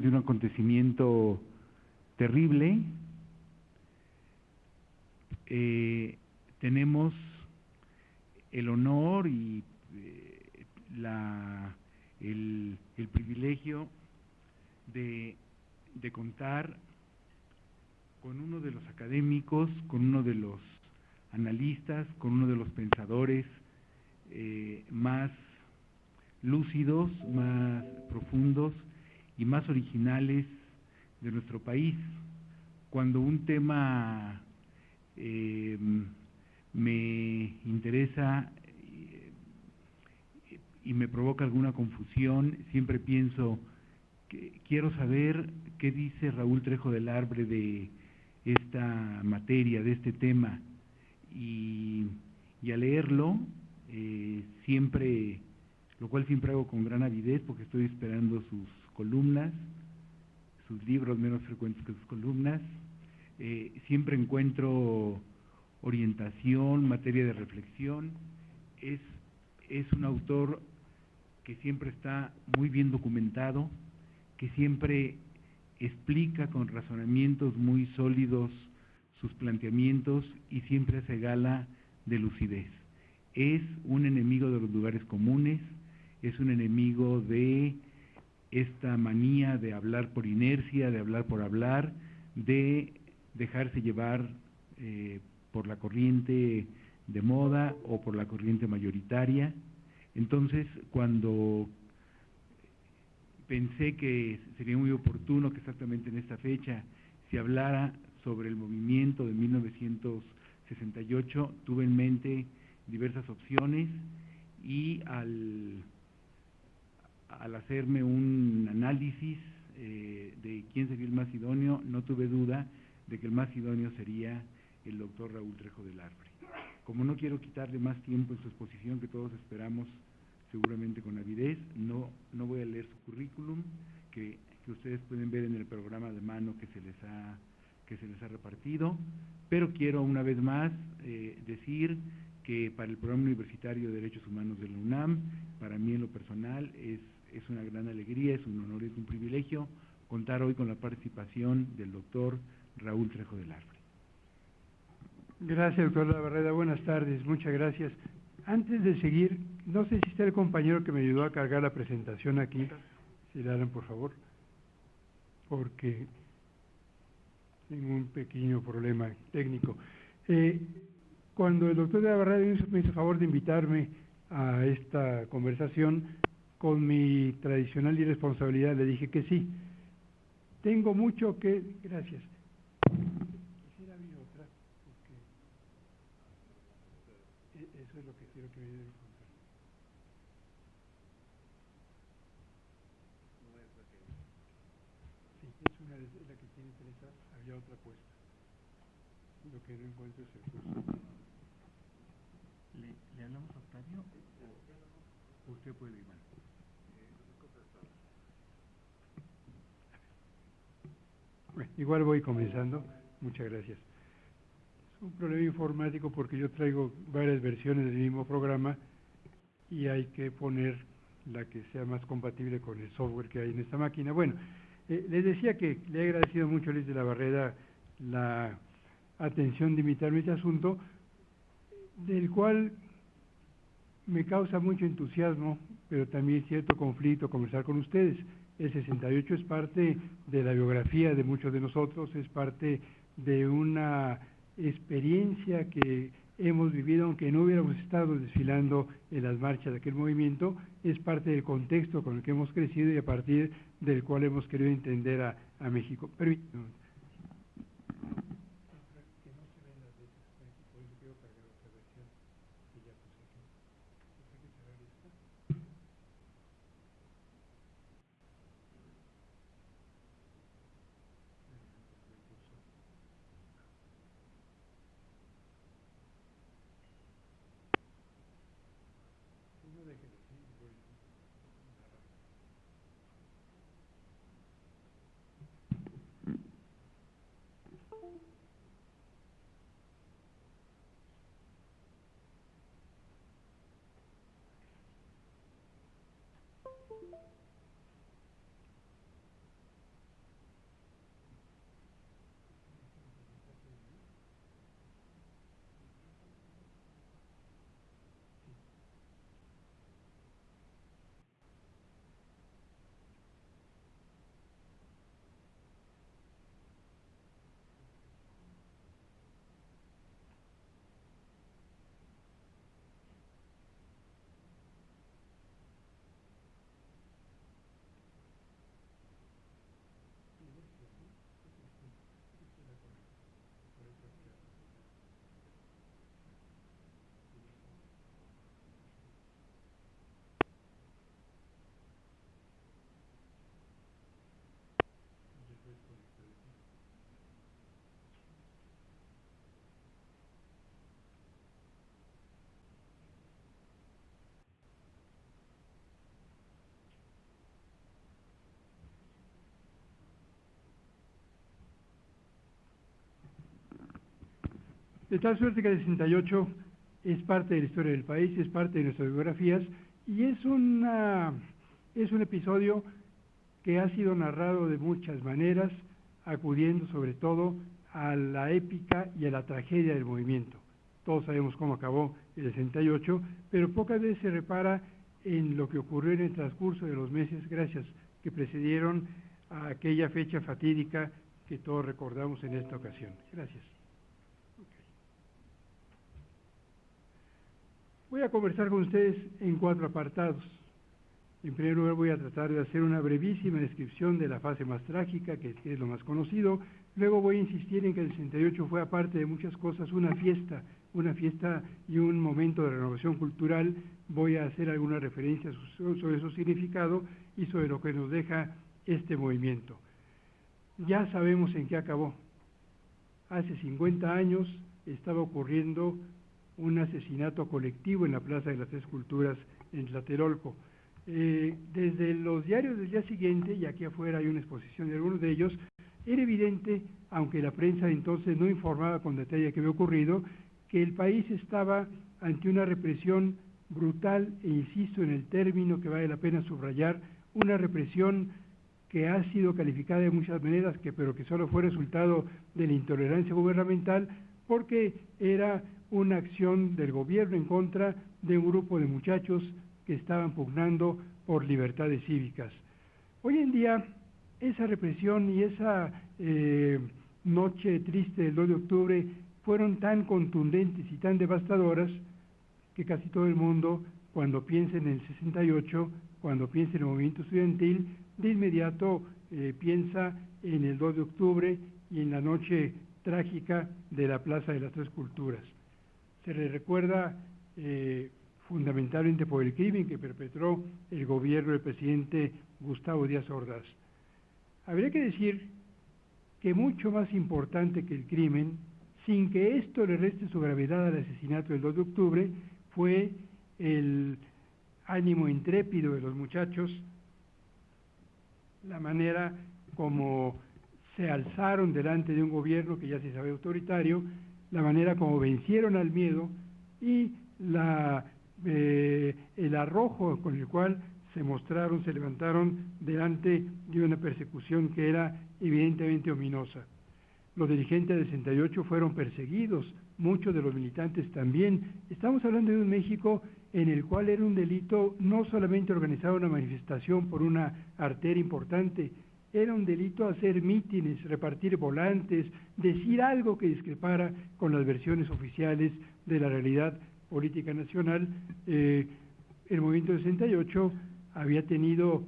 de un acontecimiento terrible. Eh, tenemos el honor y eh, la, el, privilegio de, de contar con uno de los académicos, con uno de los analistas, con uno de los pensadores eh, más lúcidos, más profundos y más originales de nuestro país. Cuando un tema eh, me interesa eh, y me provoca alguna confusión, siempre pienso que quiero saber qué dice Raúl Trejo del Arbre de esta materia, de este tema, y, y al leerlo eh, siempre, lo cual siempre hago con gran avidez porque estoy esperando sus columnas, sus libros menos frecuentes que sus columnas. Eh, siempre encuentro orientación, materia de reflexión. Es, es un autor que siempre está muy bien documentado, que siempre explica con razonamientos muy sólidos sus planteamientos y siempre hace gala de lucidez. Es un enemigo de los lugares comunes, es un enemigo de esta manía de hablar por inercia, de hablar por hablar, de dejarse llevar eh, por la corriente de moda o por la corriente mayoritaria. Entonces, cuando pensé que sería muy oportuno que exactamente en esta fecha se hablara sobre el movimiento de 1968, tuve en mente diversas opciones y al al hacerme un análisis eh, de quién sería el más idóneo, no tuve duda de que el más idóneo sería el doctor Raúl Trejo del Arbre. Como no quiero quitarle más tiempo en su exposición, que todos esperamos seguramente con avidez, no, no voy a leer su currículum, que, que ustedes pueden ver en el programa de mano que se les ha, que se les ha repartido, pero quiero una vez más eh, decir que para el programa universitario de Derechos Humanos de la UNAM, para mí en lo personal es es una gran alegría, es un honor, es un privilegio contar hoy con la participación del doctor Raúl Trejo del Arbre. Gracias, doctor Lavarreda. Buenas tardes, muchas gracias. Antes de seguir, no sé si está el compañero que me ayudó a cargar la presentación aquí, si le dan por favor, porque tengo un pequeño problema técnico. Eh, cuando el doctor Lavarreda me hizo favor de invitarme a esta conversación, con mi tradicional irresponsabilidad le dije que sí. Tengo mucho que... Gracias. Quisiera mi otra, porque e, eso es lo que quiero que me ayuden. Sí, es una de la que tiene Teresa, había otra puesta. Lo que no encuentro es el curso. ¿Le, ¿Le hablamos a Octavio? Usted puede, Iván. Igual voy comenzando. Muchas gracias. Es un problema informático porque yo traigo varias versiones del mismo programa y hay que poner la que sea más compatible con el software que hay en esta máquina. Bueno, eh, les decía que le he agradecido mucho a Luis de la Barrera la atención de invitarme a este asunto, del cual me causa mucho entusiasmo, pero también cierto conflicto conversar con ustedes. El 68 es parte de la biografía de muchos de nosotros, es parte de una experiencia que hemos vivido, aunque no hubiéramos estado desfilando en las marchas de aquel movimiento, es parte del contexto con el que hemos crecido y a partir del cual hemos querido entender a, México. De tal suerte que el 68 es parte de la historia del país, es parte de nuestras biografías y es, una, es un episodio que ha sido narrado de muchas maneras, acudiendo sobre todo a la épica y a la tragedia del movimiento. Todos sabemos cómo acabó el 68, pero pocas veces se repara en lo que ocurrió en el transcurso de los meses, gracias, que precedieron a aquella fecha fatídica que todos recordamos en esta ocasión. Gracias. Voy a conversar con ustedes en cuatro apartados. En primer lugar voy a tratar de hacer una brevísima descripción de la fase más trágica, que es lo más conocido. Luego voy a insistir en que el 68 fue, aparte de muchas cosas, una fiesta, una fiesta y un momento de renovación cultural. Voy a hacer algunas referencias sobre su significado y sobre lo que nos deja este movimiento. Ya sabemos en qué acabó. Hace 50 años estaba ocurriendo un asesinato colectivo en la Plaza de las Tres Culturas en Tlatelolco. Eh, desde los diarios del día siguiente, y aquí afuera hay una exposición de algunos de ellos, era evidente, aunque la prensa entonces no informaba con detalle qué había ocurrido, que el país estaba ante una represión brutal, e insisto en el término que vale la pena subrayar, una represión que ha sido calificada de muchas maneras, que, pero que solo fue resultado de la intolerancia gubernamental, porque era una acción del gobierno en contra de un grupo de muchachos que estaban pugnando por libertades cívicas. Hoy en día, esa represión y esa eh, noche triste del 2 de octubre fueron tan contundentes y tan devastadoras que casi todo el mundo, cuando piensa en el 68, cuando piensa en el movimiento estudiantil, de inmediato eh, piensa en el 2 de octubre y en la noche trágica de la Plaza de las Tres Culturas. Se le recuerda eh, fundamentalmente por el crimen que perpetró el gobierno del presidente Gustavo Díaz Ordaz. Habría que decir que mucho más importante que el crimen, sin que esto le reste su gravedad al asesinato del 2 de octubre, fue el ánimo intrépido de los muchachos, la manera como se alzaron delante de un gobierno que ya se sabe autoritario, la manera como vencieron al miedo y la eh, el arrojo con el cual se mostraron, se levantaron delante de una persecución que era evidentemente ominosa. Los dirigentes del 68 fueron perseguidos, muchos de los militantes también. Estamos hablando de un México en el cual era un delito no solamente organizar una manifestación por una arteria importante, era un delito hacer mítines, repartir volantes, decir algo que discrepara con las versiones oficiales de la realidad política nacional, eh, el movimiento 68 había tenido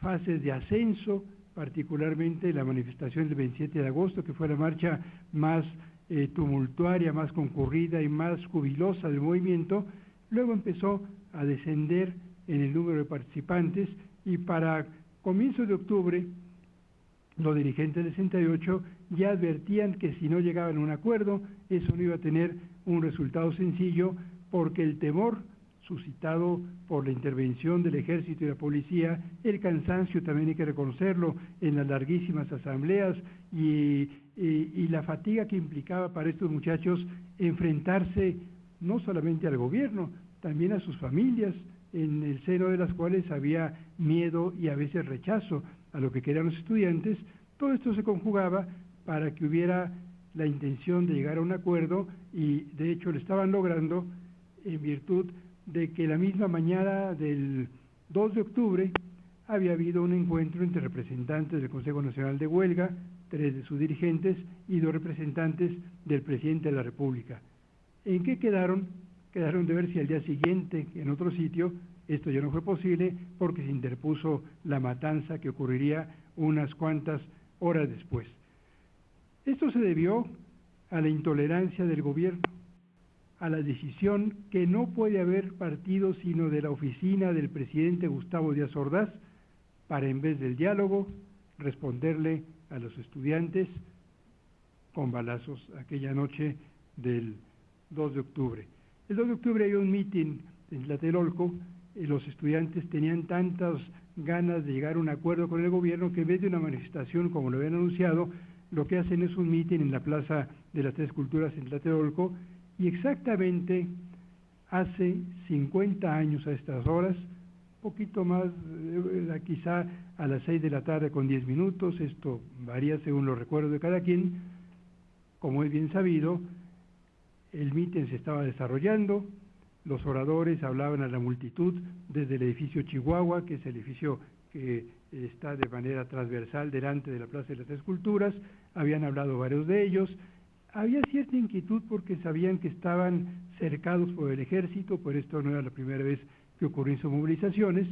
fases de ascenso, particularmente la manifestación del 27 de agosto, que fue la marcha más eh, tumultuaria, más concurrida y más jubilosa del movimiento, luego empezó a descender en el número de participantes y para comienzos de octubre los dirigentes del 68 ya advertían que si no llegaban a un acuerdo, eso no iba a tener un resultado sencillo porque el temor suscitado por la intervención del ejército y la policía, el cansancio también hay que reconocerlo en las larguísimas asambleas y, la fatiga que implicaba para estos muchachos enfrentarse no solamente al gobierno, también a sus familias, en el seno de las cuales había miedo y a veces rechazo a lo que querían los estudiantes, todo esto se conjugaba para que hubiera la intención de llegar a un acuerdo y de hecho lo estaban logrando en virtud de que la misma mañana del 2 de octubre había habido un encuentro entre representantes del Consejo Nacional de Huelga, tres de sus dirigentes y dos representantes del presidente de la República. ¿En qué quedaron? Quedaron de ver si al día siguiente, en otro sitio, esto ya no fue posible porque se interpuso la matanza que ocurriría unas cuantas horas después. Esto se debió a la intolerancia del gobierno a la decisión que no puede haber partido sino de la oficina del presidente Gustavo Díaz Ordaz para en vez del diálogo responderle a los estudiantes con balazos aquella noche del 2 de octubre. El 2 de octubre hay un mitin en Tlatelolco los estudiantes tenían tantas ganas de llegar a un acuerdo con el gobierno que en vez de una manifestación como lo habían anunciado, lo que hacen es un mitin en la Plaza de las Tres Culturas en Tlatelolco y exactamente hace 50 años a estas horas, poquito más, eh, quizá a las 6 de la tarde con 10 minutos, esto varía según los recuerdos de cada quien, como es bien sabido, el mitin se estaba desarrollando, los oradores hablaban a la multitud desde el edificio Chihuahua, que es el edificio que está de manera transversal delante de la Plaza de las Esculturas, habían hablado varios de ellos, había cierta inquietud porque sabían que estaban cercados por el ejército, por esto no era la primera vez que ocurrieron sus movilizaciones,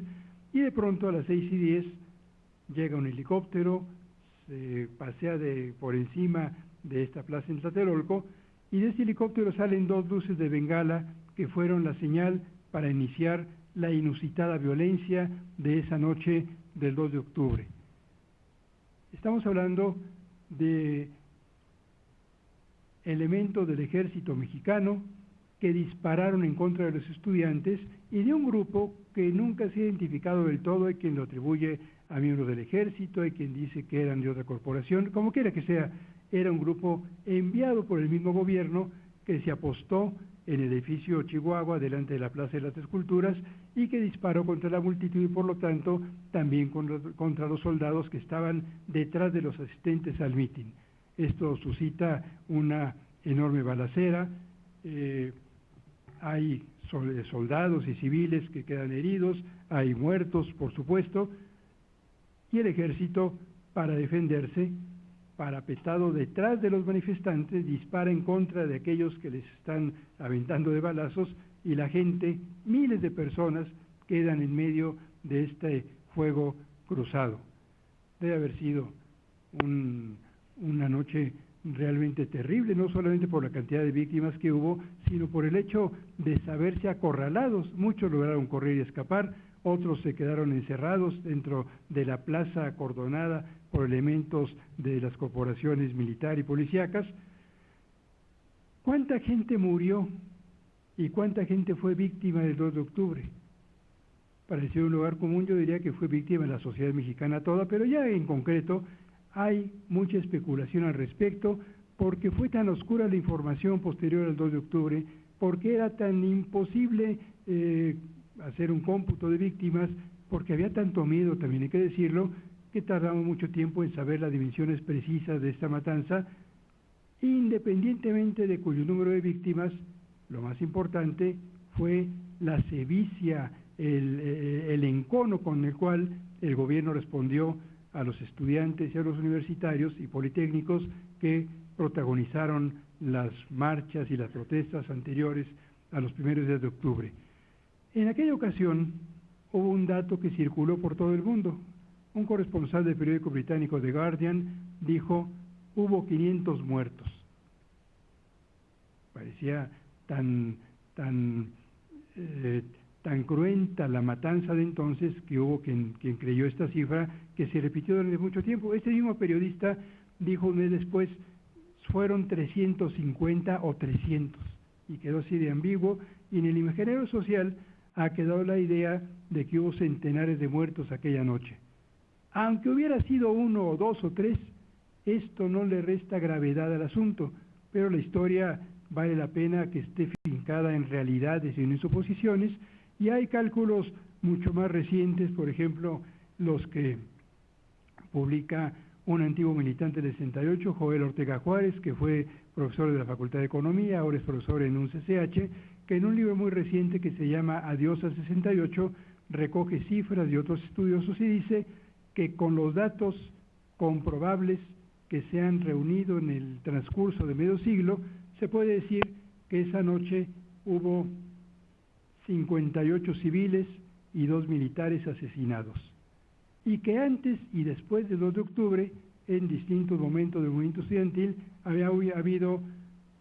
y de pronto a las seis y diez llega un helicóptero, se pasea de, por encima de esta plaza en Tlatelolco, y de ese helicóptero salen dos luces de bengala que fueron la señal para iniciar la inusitada violencia de esa noche del 2 de octubre. Estamos hablando de elementos del ejército mexicano que dispararon en contra de los estudiantes y de un grupo que nunca se ha identificado del todo, hay quien lo atribuye a miembros del ejército, hay quien dice que eran de otra corporación, como quiera que sea, era un grupo enviado por el mismo gobierno que se apostó en el edificio Chihuahua delante de la Plaza de las Esculturas y que disparó contra la multitud y por lo tanto también contra los soldados que estaban detrás de los asistentes al mitin. Esto suscita una enorme balacera, eh, hay soldados y civiles que quedan heridos, hay muertos, por supuesto, y el ejército, para defenderse, parapetado detrás de los manifestantes, dispara en contra de aquellos que les están aventando de balazos y la gente, miles de personas, quedan en medio de este fuego cruzado. Debe haber sido una noche realmente terrible, no solamente por la cantidad de víctimas que hubo, sino por el hecho de saberse acorralados. Muchos lograron correr y escapar, otros se quedaron encerrados dentro de la plaza acordonada por elementos de las corporaciones militar y policíacas. ¿Cuánta gente murió y cuánta gente fue víctima del 2 de octubre? Para decir un lugar común, yo diría que fue víctima de la sociedad mexicana toda, pero ya en concreto hay mucha especulación al respecto, porque fue tan oscura la información posterior al 2 de octubre, porque era tan imposible eh, hacer un cómputo de víctimas, porque había tanto miedo, también hay que decirlo, que tardamos mucho tiempo en saber las dimensiones precisas de esta matanza, independientemente de cuyo número de víctimas, lo más importante fue la sevicia, el, eh, el encono con el cual el gobierno respondió a los estudiantes y a los universitarios y politécnicos que protagonizaron las marchas y las protestas anteriores a los primeros días de octubre. En aquella ocasión hubo un dato que circuló por todo el mundo, un corresponsal del periódico británico The Guardian dijo, hubo 500 muertos. Parecía tan, tan, eh, tan cruenta la matanza de entonces que hubo quien, quien creyó esta cifra que se repitió durante mucho tiempo. Este mismo periodista dijo un mes después, fueron 350 o 300, y quedó así de ambiguo, y en el imaginario social ha quedado la idea de que hubo centenares de muertos aquella noche. Aunque hubiera sido uno o dos o tres, esto no le resta gravedad al asunto, pero la historia vale la pena que esté fincada en realidades y en suposiciones, y hay cálculos mucho más recientes, por ejemplo, los que publica un antiguo militante del 68, Joel Ortega Juárez, que fue profesor de la Facultad de Economía, ahora es profesor en un CCH, que en un libro muy reciente que se llama Adiós al 68, recoge cifras de otros estudiosos y dice que con los datos comprobables que se han reunido en el transcurso de medio siglo, se puede decir que esa noche hubo 58 civiles y dos militares asesinados. Y que antes y después del 2 de octubre, en distintos momentos del movimiento estudiantil, había habido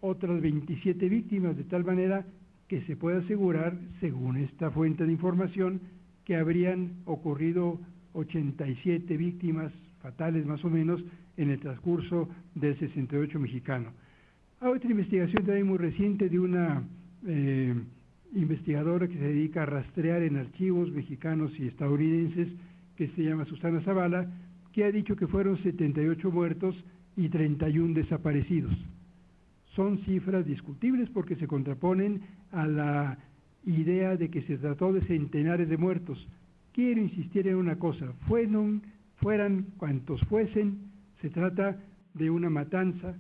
otras 27 víctimas, de tal manera que se puede asegurar, según esta fuente de información, que habrían ocurrido 87 víctimas fatales más o menos en el transcurso del 68 mexicano. Hay otra investigación también muy reciente de una eh, investigadora que se dedica a rastrear en archivos mexicanos y estadounidenses, que se llama Susana Zavala, que ha dicho que fueron 78 muertos y 31 desaparecidos. Son cifras discutibles porque se contraponen a la idea de que se trató de centenares de muertos. Quiero insistir en una cosa, fueron, fueran cuantos fuesen, se trata de una matanza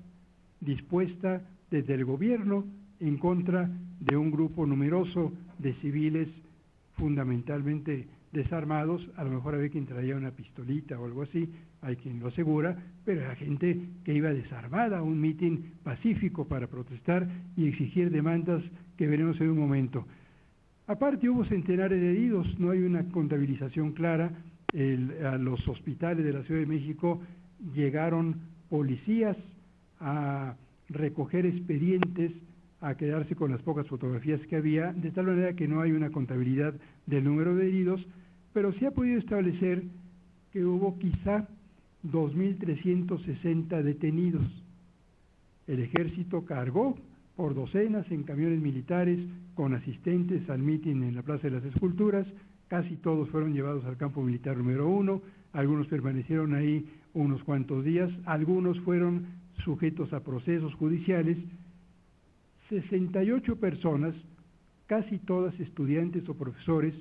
dispuesta desde el gobierno en contra de un grupo numeroso de civiles fundamentalmente desarmados, a lo mejor había quien traía una pistolita o algo así, hay quien lo asegura, pero era gente que iba desarmada a un mitin pacífico para protestar y exigir demandas que veremos en un momento. Aparte hubo centenares de heridos, no hay una contabilización clara, a los hospitales de la Ciudad de México llegaron policías a recoger expedientes, a quedarse con las pocas fotografías que había, de tal manera que no hay una contabilidad del número de heridos, pero se ha podido establecer que hubo quizá 2.360 detenidos. El ejército cargó por docenas en camiones militares con asistentes al mitin en la Plaza de las Esculturas, casi todos fueron llevados al campo militar número uno, algunos permanecieron ahí unos cuantos días, algunos fueron sujetos a procesos judiciales, 68 personas, casi todas estudiantes o profesores,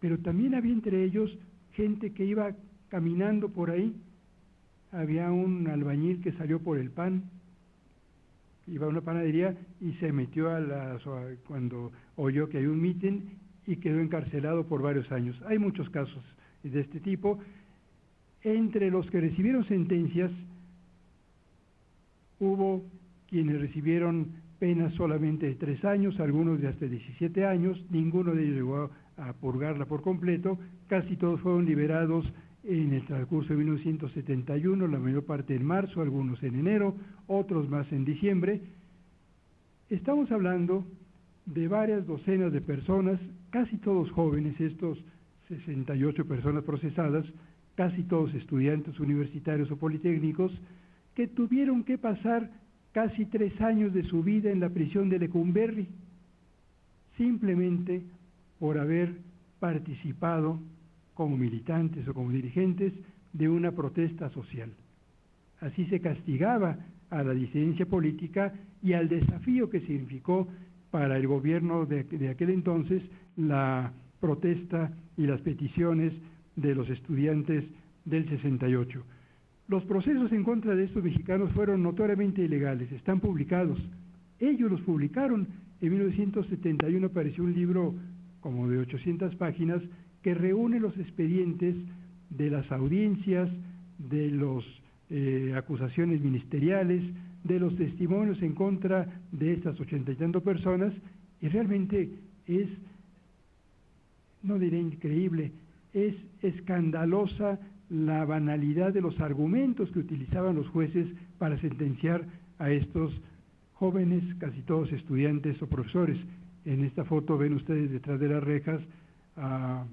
pero también había entre ellos gente que iba caminando por ahí. Había un albañil que salió por el pan, iba a una panadería y se metió a la, cuando oyó que hay un mitin y quedó encarcelado por varios años. Hay muchos casos de este tipo. Entre los que recibieron sentencias, hubo quienes recibieron penas solamente de tres años, algunos de hasta 17 años, ninguno de ellos llegó a purgarla por completo, casi todos fueron liberados en el transcurso de 1971, la mayor parte en marzo, algunos en enero, otros más en diciembre. Estamos hablando de varias docenas de personas, casi todos jóvenes, estos 68 personas procesadas, casi todos estudiantes universitarios o politécnicos, que tuvieron que pasar casi tres años de su vida en la prisión de Lecumberri, simplemente por haber participado como militantes o como dirigentes de una protesta social. Así se castigaba a la disidencia política y al desafío que significó para el gobierno de, aquel entonces la protesta y las peticiones de los estudiantes del 68. Los procesos en contra de estos mexicanos fueron notoriamente ilegales, están publicados. Ellos los publicaron. En 1971 apareció un libro como de 800 páginas, que reúne los expedientes de las audiencias, de las eh, acusaciones ministeriales, de los testimonios en contra de estas ochenta y tanto personas, y realmente es, no diré increíble, es escandalosa la banalidad de los argumentos que utilizaban los jueces para sentenciar a estos jóvenes, casi todos estudiantes o profesores. En esta foto ven ustedes detrás de las rejas a,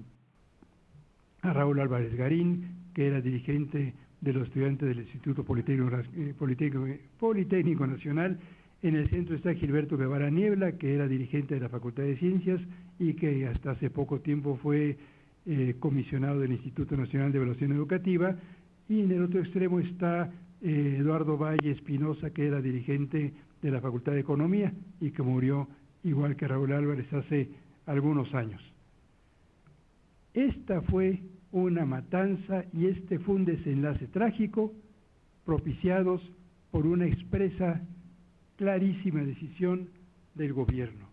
Raúl Álvarez Garín, que era dirigente de los estudiantes del Instituto eh, Politécnico, Nacional. En el centro está Gilberto Guevara Niebla, que era dirigente de la Facultad de Ciencias y que hasta hace poco tiempo fue eh, comisionado del Instituto Nacional de Evaluación Educativa. Y en el otro extremo está eh, Eduardo Valle Espinosa, que era dirigente de la Facultad de Economía y que murió igual que Raúl Álvarez hace algunos años. Esta fue una matanza y este fue un desenlace trágico propiciados por una expresa, clarísima decisión del gobierno.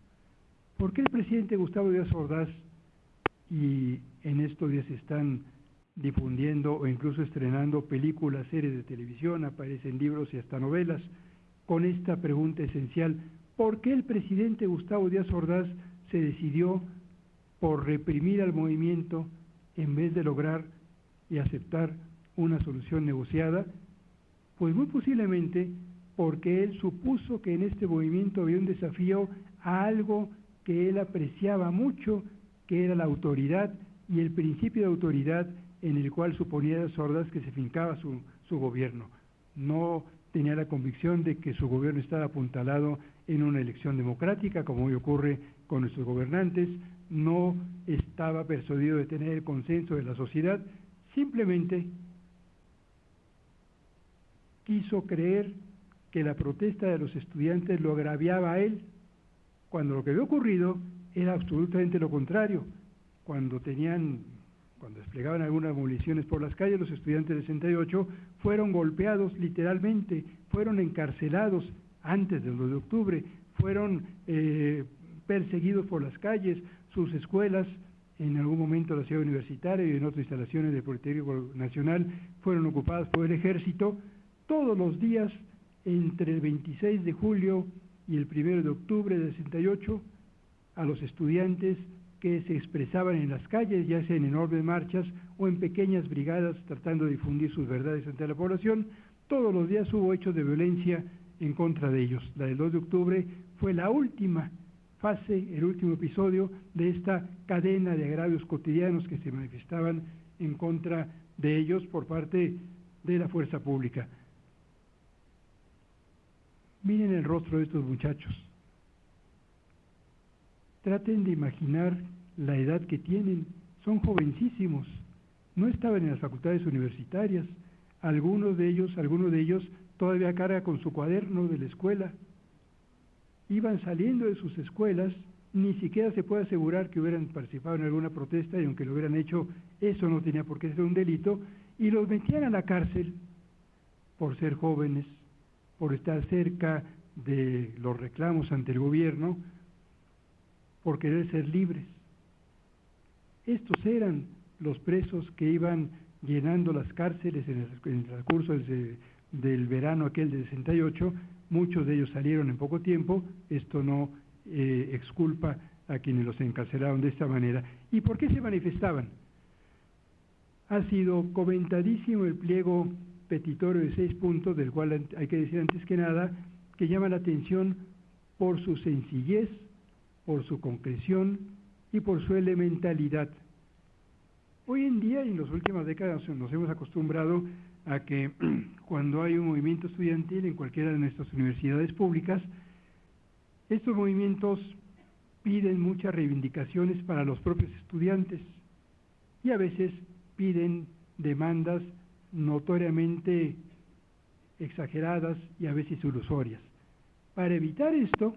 ¿Por qué el presidente Gustavo Díaz Ordaz, y en estos días están difundiendo o incluso estrenando películas, series de televisión, aparecen libros y hasta novelas, con esta pregunta esencial, ¿Por qué el presidente Gustavo Díaz Ordaz se decidió por reprimir al movimiento en vez de lograr y aceptar una solución negociada? Pues muy posiblemente porque él supuso que en este movimiento había un desafío a algo que él apreciaba mucho, que era la autoridad y el principio de autoridad en el cual suponía Ordaz que se fincaba su, su gobierno. No tenía la convicción de que su gobierno estaba apuntalado en una elección democrática, como hoy ocurre con nuestros gobernantes, no estaba persuadido de tener el consenso de la sociedad, simplemente quiso creer que la protesta de los estudiantes lo agraviaba a él, cuando lo que había ocurrido era absolutamente lo contrario. Cuando tenían, cuando desplegaban algunas municiones por las calles, los estudiantes de 68 fueron golpeados literalmente, fueron encarcelados antes del 2 de octubre, fueron eh, perseguidos por las calles, sus escuelas, en algún momento la ciudad universitaria y en otras instalaciones del Politécnico Nacional fueron ocupadas por el ejército, todos los días entre el 26 de julio y el 1 de octubre de 68 a los estudiantes que se expresaban en las calles, ya sea en enormes marchas o en pequeñas brigadas tratando de difundir sus verdades ante la población, todos los días hubo hechos de violencia en contra de ellos. La del 2 de octubre fue la última fase, el último episodio de esta cadena de agravios cotidianos que se manifestaban en contra de ellos por parte de la fuerza pública. Miren el rostro de estos muchachos. Traten de imaginar la edad que tienen. Son jovencísimos. No estaban en las facultades universitarias. Algunos de ellos, algunos de ellos todavía carga con su cuaderno de la escuela. Iban saliendo de sus escuelas, ni siquiera se puede asegurar que hubieran participado en alguna protesta y aunque lo hubieran hecho, eso no tenía por qué ser un delito, y los metían a la cárcel por ser jóvenes, por estar cerca de los reclamos ante el gobierno, por querer ser libres. Estos eran los presos que iban llenando las cárceles en el, transcurso del, verano aquel de 68, muchos de ellos salieron en poco tiempo, esto no eh, exculpa a quienes los encarcelaron de esta manera. ¿Y por qué se manifestaban? Ha sido comentadísimo el pliego petitorio de seis puntos, del cual hay que decir antes que nada, que llama la atención por su sencillez, por su concreción y por su elementalidad. Hoy en día y en las últimas décadas nos hemos acostumbrado a que cuando hay un movimiento estudiantil en cualquiera de nuestras universidades públicas, estos movimientos piden muchas reivindicaciones para los propios estudiantes y a veces piden demandas notoriamente exageradas y a veces ilusorias. Para evitar esto,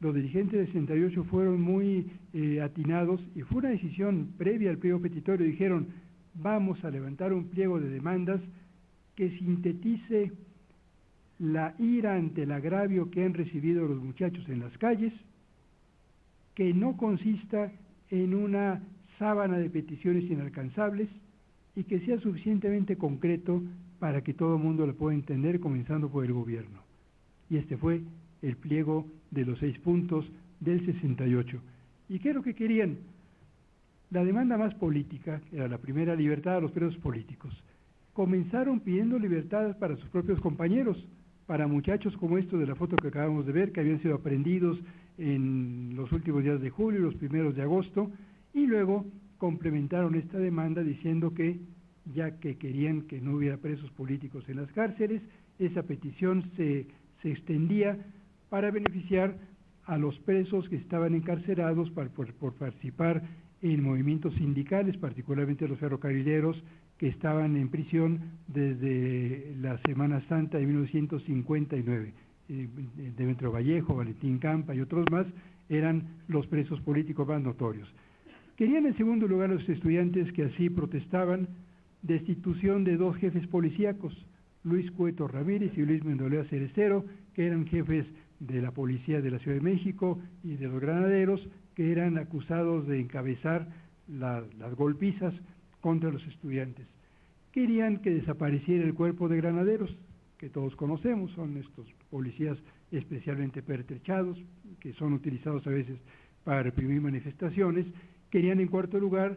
los dirigentes de 68 fueron muy eh, atinados y fue una decisión previa al pliego petitorio. Dijeron, vamos a levantar un pliego de demandas que sintetice la ira ante el agravio que han recibido los muchachos en las calles, que no consista en una sábana de peticiones inalcanzables, y que sea suficientemente concreto para que todo el mundo lo pueda entender, comenzando por el gobierno. Y este fue el pliego de los seis puntos del 68. ¿Y qué es lo que querían? La demanda más política era la primera libertad a los presos políticos. Comenzaron pidiendo libertad para sus propios compañeros, para muchachos como estos de la foto que acabamos de ver, que habían sido aprendidos en los últimos días de julio y los primeros de agosto, y luego complementaron esta demanda diciendo que, ya que querían que no hubiera presos políticos en las cárceles, esa petición se, se extendía para beneficiar a los presos que estaban encarcelados por, por, participar en movimientos sindicales, particularmente los ferrocarrileros que estaban en prisión desde la Semana Santa de 1959. Eh, Demetrio Vallejo, Valentín Campa y otros más eran los presos políticos más notorios. Querían en segundo lugar los estudiantes que así protestaban destitución de dos jefes policíacos, Luis Cueto Ramírez y Luis Mendolea Cerecero, que eran jefes de la policía de la Ciudad de México y de los granaderos, que eran acusados de encabezar las golpizas contra los estudiantes. Querían que desapareciera el cuerpo de granaderos, que todos conocemos, son estos policías especialmente pertrechados, que son utilizados a veces para reprimir manifestaciones, Querían, en cuarto lugar,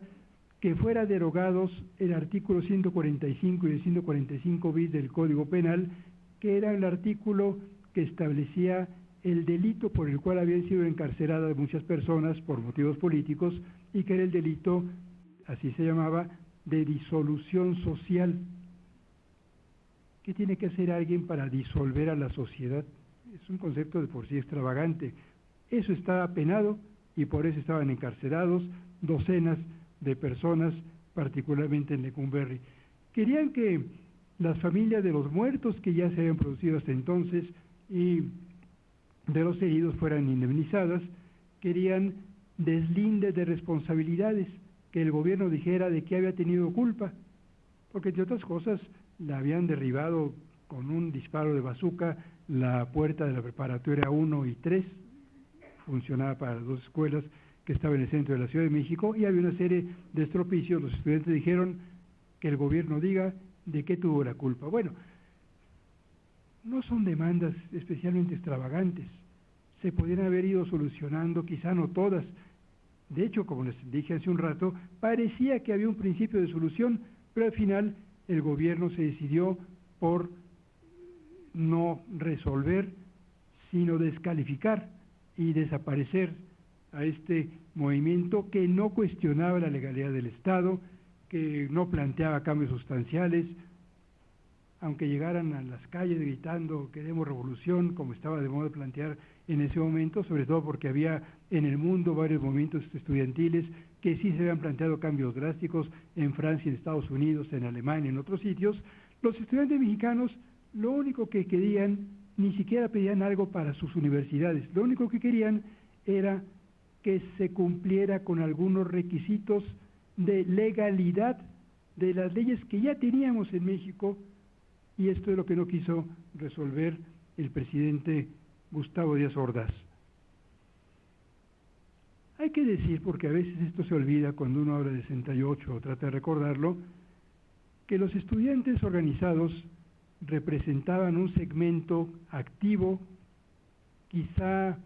que fuera derogados el artículo 145 y el 145 bis del Código Penal, que era el artículo que establecía el delito por el cual habían sido encarceladas muchas personas por motivos políticos y que era el delito, así se llamaba, de disolución social. ¿Qué tiene que hacer alguien para disolver a la sociedad? Es un concepto de por sí extravagante. Eso estaba penado y por eso estaban encarcelados docenas de personas, particularmente en Lecumberri. Querían que las familias de los muertos que ya se habían producido hasta entonces y de los heridos fueran indemnizadas, querían deslindes de responsabilidades, que el gobierno dijera de qué había tenido culpa, porque entre otras cosas la habían derribado con un disparo de bazuca la puerta de la preparatoria 1 y 3, funcionaba para las dos escuelas que estaban en el centro de la Ciudad de México, y había una serie de estropicios, los estudiantes dijeron que el gobierno diga de qué tuvo la culpa. Bueno, no son demandas especialmente extravagantes, se podrían haber ido solucionando, quizá no todas. De hecho, como les dije hace un rato, parecía que había un principio de solución, pero al final el gobierno se decidió por no resolver, sino descalificar y desaparecer a este movimiento que no cuestionaba la legalidad del Estado, que no planteaba cambios sustanciales, aunque llegaran a las calles gritando queremos revolución, como estaba de modo plantear en ese momento, sobre todo porque había en el mundo varios movimientos estudiantiles que sí se habían planteado cambios drásticos en Francia, en Estados Unidos, en Alemania, en otros sitios, los estudiantes mexicanos lo único que querían, ni siquiera pedían algo para sus universidades, lo único que querían era que se cumpliera con algunos requisitos de legalidad de las leyes que ya teníamos en México y esto es lo que no quiso resolver el presidente Gustavo Díaz Ordaz. Hay que decir, porque a veces esto se olvida cuando uno habla de 68 o trata de recordarlo, que los estudiantes organizados representaban un segmento activo, quizá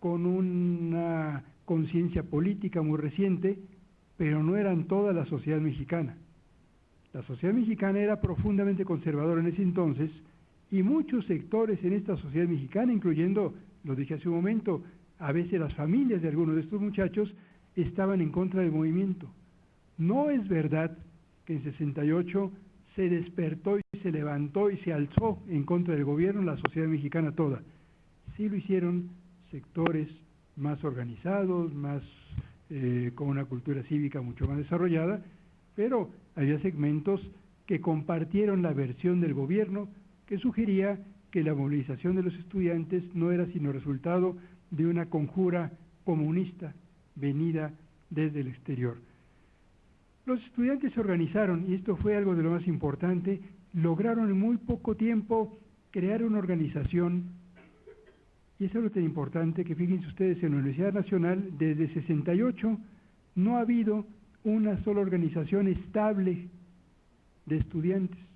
con una conciencia política muy reciente, pero no eran toda la sociedad mexicana. La sociedad mexicana era profundamente conservadora en ese entonces y muchos sectores en esta sociedad mexicana, incluyendo, lo dije hace un momento, a veces las familias de algunos de estos muchachos estaban en contra del movimiento. No es verdad que en 68 se despertó y se levantó y se alzó en contra del gobierno la sociedad mexicana toda. Sí lo hicieron sectores más organizados, más eh, con una cultura cívica mucho más desarrollada, pero había segmentos que compartieron la versión del gobierno que sugería que la movilización de los estudiantes no era sino resultado de una conjura comunista venida desde el exterior. Los estudiantes se organizaron, y esto fue algo de lo más importante, lograron en muy poco tiempo crear una organización, y es lo tan importante que fíjense ustedes, en la Universidad Nacional, desde 68 no ha habido una sola organización estable de estudiantes.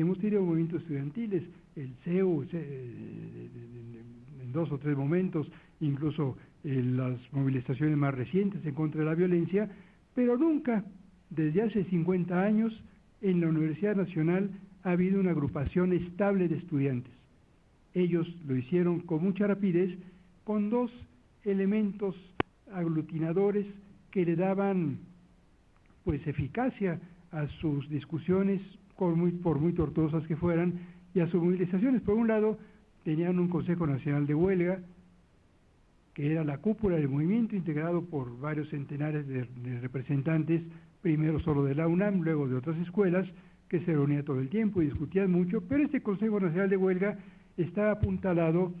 Hemos tenido movimientos estudiantiles, el CEU en dos o tres momentos, incluso en las movilizaciones más recientes en contra de la violencia, pero nunca, desde hace 50 años, en la Universidad Nacional ha habido una agrupación estable de estudiantes. Ellos lo hicieron con mucha rapidez, con dos elementos aglutinadores que le daban pues eficacia a sus discusiones, por muy, por muy tortuosas que fueran, y a sus movilizaciones. Por un lado, tenían un Consejo Nacional de Huelga, que era la cúpula del movimiento, integrado por varios centenares de, de representantes, primero solo de la UNAM, luego de otras escuelas, que se reunía todo el tiempo y discutían mucho, pero este Consejo Nacional de Huelga está apuntalado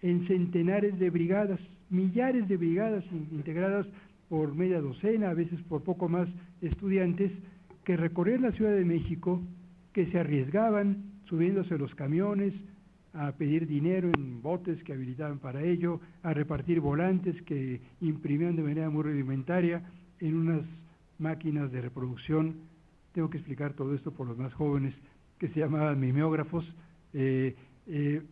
en centenares de brigadas, millares de brigadas integradas por media docena, a veces por poco más estudiantes, que recorrían la Ciudad de México, que se arriesgaban subiéndose los camiones, a pedir dinero en botes que habilitaban para ello, a repartir volantes que imprimían de manera muy rudimentaria en unas máquinas de reproducción. Tengo que explicar todo esto por los más jóvenes que se llamaban mimeógrafos. Eh, eh,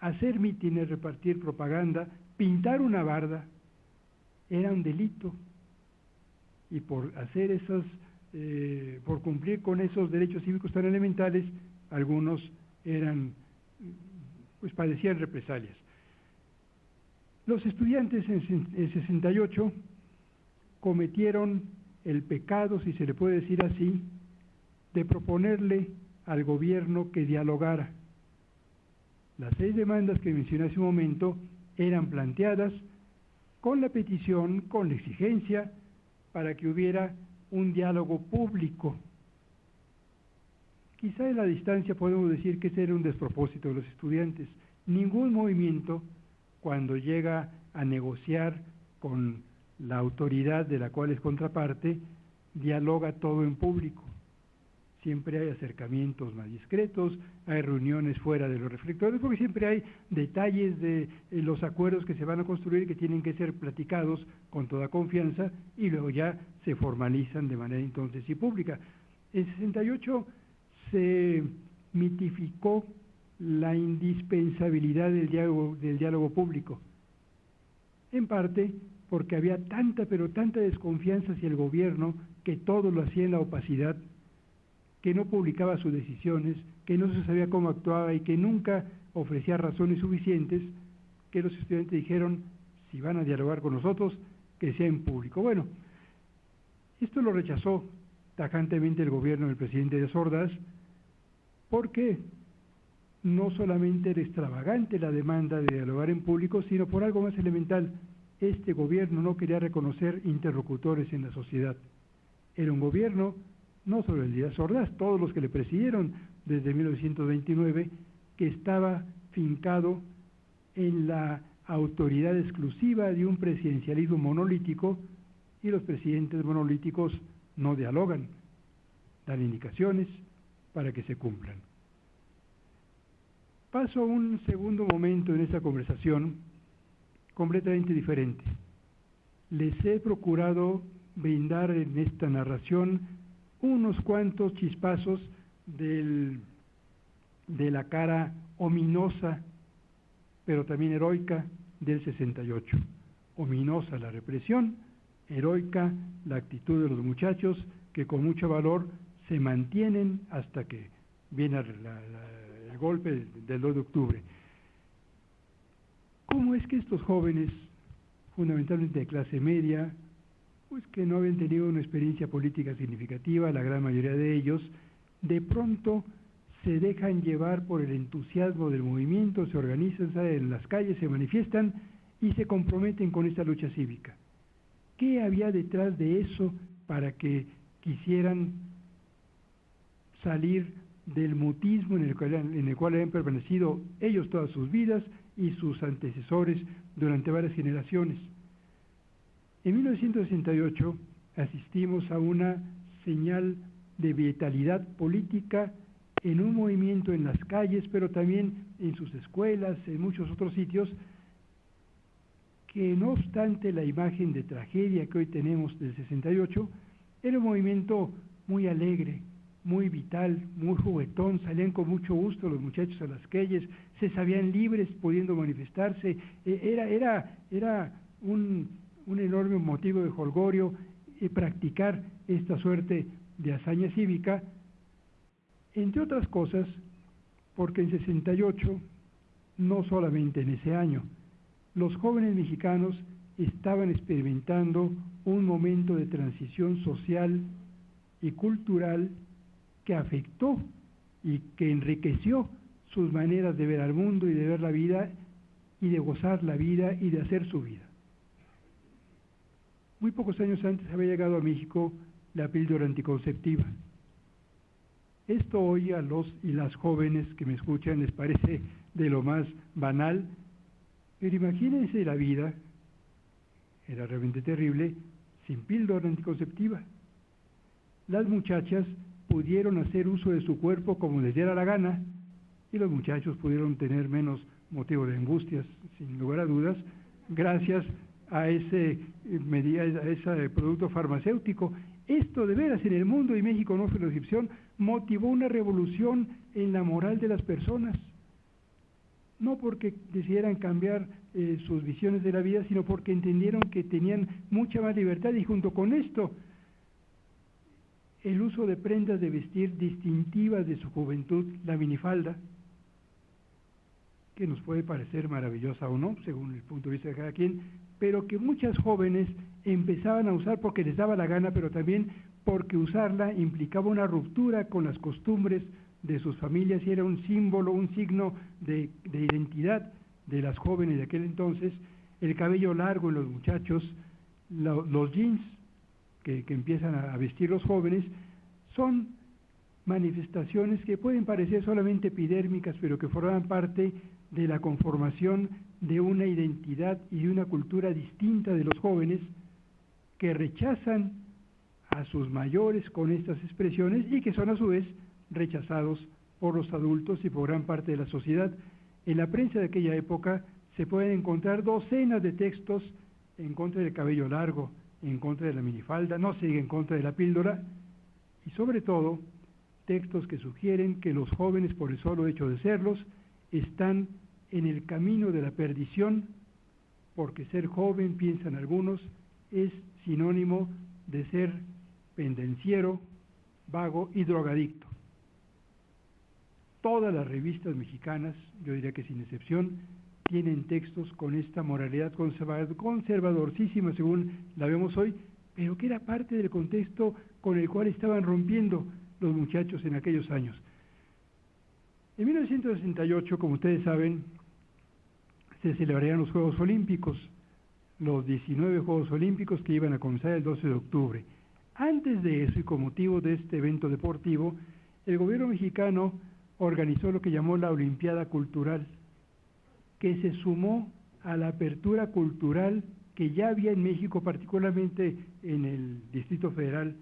hacer mítines, repartir propaganda, pintar una barda, era un delito y por hacer esas, eh, por cumplir con esos derechos cívicos tan elementales, algunos eran, pues padecían represalias. Los estudiantes en, en 68 cometieron el pecado, si se le puede decir así, de proponerle al gobierno que dialogara. Las seis demandas que mencioné hace un momento eran planteadas con la petición, con la exigencia, para que hubiera un diálogo público quizá en la distancia podemos decir que ese era un despropósito de los estudiantes. Ningún movimiento, cuando llega a negociar con la autoridad de la cual es contraparte, dialoga todo en público. Siempre hay acercamientos más discretos, hay reuniones fuera de los reflectores, porque siempre hay detalles de eh, los acuerdos que se van a construir que tienen que ser platicados con toda confianza y luego ya se formalizan de manera entonces y pública. En 68 se mitificó la indispensabilidad del diálogo, del diálogo público, en parte porque había tanta, pero tanta desconfianza hacia el gobierno que todo lo hacía en la opacidad que no publicaba sus decisiones, que no se sabía cómo actuaba y que nunca ofrecía razones suficientes, que los estudiantes dijeron, si van a dialogar con nosotros, que sea en público. Bueno, esto lo rechazó tajantemente el gobierno del presidente de Sordas, porque no solamente era extravagante la demanda de dialogar en público, sino por algo más elemental. Este gobierno no quería reconocer interlocutores en la sociedad. Era un gobierno no solo el Díaz Ordaz, todos los que le presidieron desde 1929, que estaba fincado en la autoridad exclusiva de un presidencialismo monolítico y los presidentes monolíticos no dialogan, dan indicaciones para que se cumplan. Paso a un segundo momento en esta conversación completamente diferente. Les he procurado brindar en esta narración unos cuantos chispazos del, de la cara ominosa, pero también heroica del 68. Ominosa la represión, heroica la actitud de los muchachos que con mucho valor se mantienen hasta que viene el golpe del 2 de octubre. ¿Cómo es que estos jóvenes, fundamentalmente de clase media, pues que no habían tenido una experiencia política significativa, la gran mayoría de ellos, de pronto se dejan llevar por el entusiasmo del movimiento, se organizan, en las calles, se manifiestan y se comprometen con esta lucha cívica. ¿Qué había detrás de eso para que quisieran salir del mutismo en el, cual, en el cual habían permanecido ellos todas sus vidas y sus antecesores durante varias generaciones? En 1968 asistimos a una señal de vitalidad política en un movimiento en las calles, pero también en sus escuelas, en muchos otros sitios, que no obstante la imagen de tragedia que hoy tenemos del 68, era un movimiento muy alegre, muy vital, muy juguetón, salían con mucho gusto los muchachos a las calles, se sabían libres pudiendo manifestarse, e, era, era, era un, un enorme motivo de holgorio y practicar esta suerte de hazaña cívica, entre otras cosas, porque en 68, no solamente en ese año, los jóvenes mexicanos estaban experimentando un momento de transición social y cultural que afectó y que enriqueció sus maneras de ver al mundo y de ver la vida y de gozar la vida y de hacer su vida. Muy pocos años antes había llegado a México la píldora anticonceptiva. Esto hoy a los y las jóvenes que me escuchan les parece de lo más banal, pero imagínense la vida, era realmente terrible, sin píldora anticonceptiva. Las muchachas pudieron hacer uso de su cuerpo como les diera la gana y los muchachos pudieron tener menos motivo de angustias, sin lugar a dudas, gracias a ese, a ese producto farmacéutico. Esto de veras en el mundo y México no fue la excepción, motivó una revolución en la moral de las personas. No porque decidieran cambiar eh, sus visiones de la vida, sino porque entendieron que tenían mucha más libertad y junto con esto el uso de prendas de vestir distintivas de su juventud, la minifalda, que nos puede parecer maravillosa o no, según el punto de vista de cada quien, pero que muchas jóvenes empezaban a usar porque les daba la gana, pero también porque usarla implicaba una ruptura con las costumbres de sus familias y era un símbolo, un signo de, identidad de las jóvenes de aquel entonces, el cabello largo en los muchachos, los jeans que, empiezan a vestir los jóvenes, son manifestaciones que pueden parecer solamente epidérmicas, pero que forman parte de la conformación de una identidad y de una cultura distinta de los jóvenes que rechazan a sus mayores con estas expresiones y que son a su vez rechazados por los adultos y por gran parte de la sociedad. En la prensa de aquella época se pueden encontrar docenas de textos en contra del cabello largo, en contra de la minifalda, no diga en contra de la píldora, y sobre todo textos que sugieren que los jóvenes, por el solo hecho de serlos, están en el camino de la perdición, porque ser joven, piensan algunos, es sinónimo de ser pendenciero, vago y drogadicto. Todas las revistas mexicanas, yo diría que sin excepción, tienen textos con esta moralidad conservadorcísima según la vemos hoy, pero que era parte del contexto con el cual estaban rompiendo los muchachos en aquellos años. En 1968, como ustedes saben, se celebrarían los Juegos Olímpicos, los 19 Juegos Olímpicos que iban a comenzar el 12 de octubre. Antes de eso y con motivo de este evento deportivo, el gobierno mexicano organizó lo que llamó la Olimpiada Cultural, que se sumó a la apertura cultural que ya había en México, particularmente en el Distrito Federal,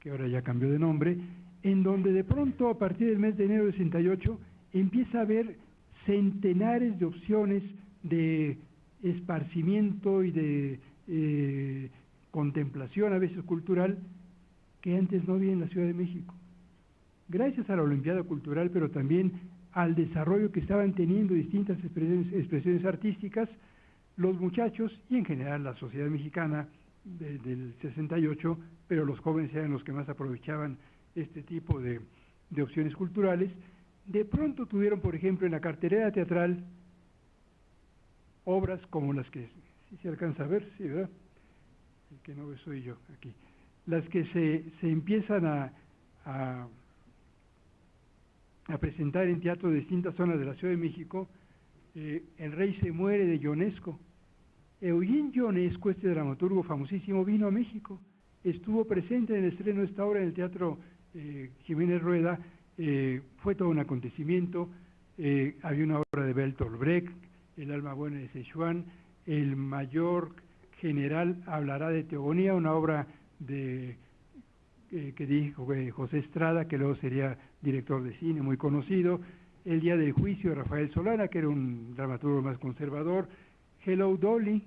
que ahora ya cambió de nombre, en donde de pronto a partir del mes de enero de 68 empieza a haber centenares de opciones de esparcimiento y de eh, contemplación, a veces cultural, que antes no había en la Ciudad de México. Gracias a la Olimpiada Cultural, pero también al desarrollo que estaban teniendo distintas expresiones, artísticas, los muchachos y en general la sociedad mexicana del 68, pero los jóvenes eran los que más aprovechaban este tipo de, de opciones culturales, de pronto tuvieron, por ejemplo, en la cartelera teatral obras como las que, si se alcanza a ver, sí, ¿verdad? El que no soy yo aquí. Las que se, se empiezan a, a, a, presentar en teatro de distintas zonas de la Ciudad de México. Eh, el rey se muere de Ionesco. Eugene Ionesco, este dramaturgo famosísimo, vino a México. Estuvo presente en el estreno de esta obra en el Teatro eh, Jiménez Rueda. Eh, fue todo un acontecimiento. Eh, había una obra de Bertolt Brecht, el alma buena de Sichuan, el mayor general hablará de Teogonía, una obra de, eh, que dijo eh, José Estrada, que luego sería director de cine, muy conocido, El día del juicio de Rafael Solana, que era un dramaturgo más conservador, Hello Dolly,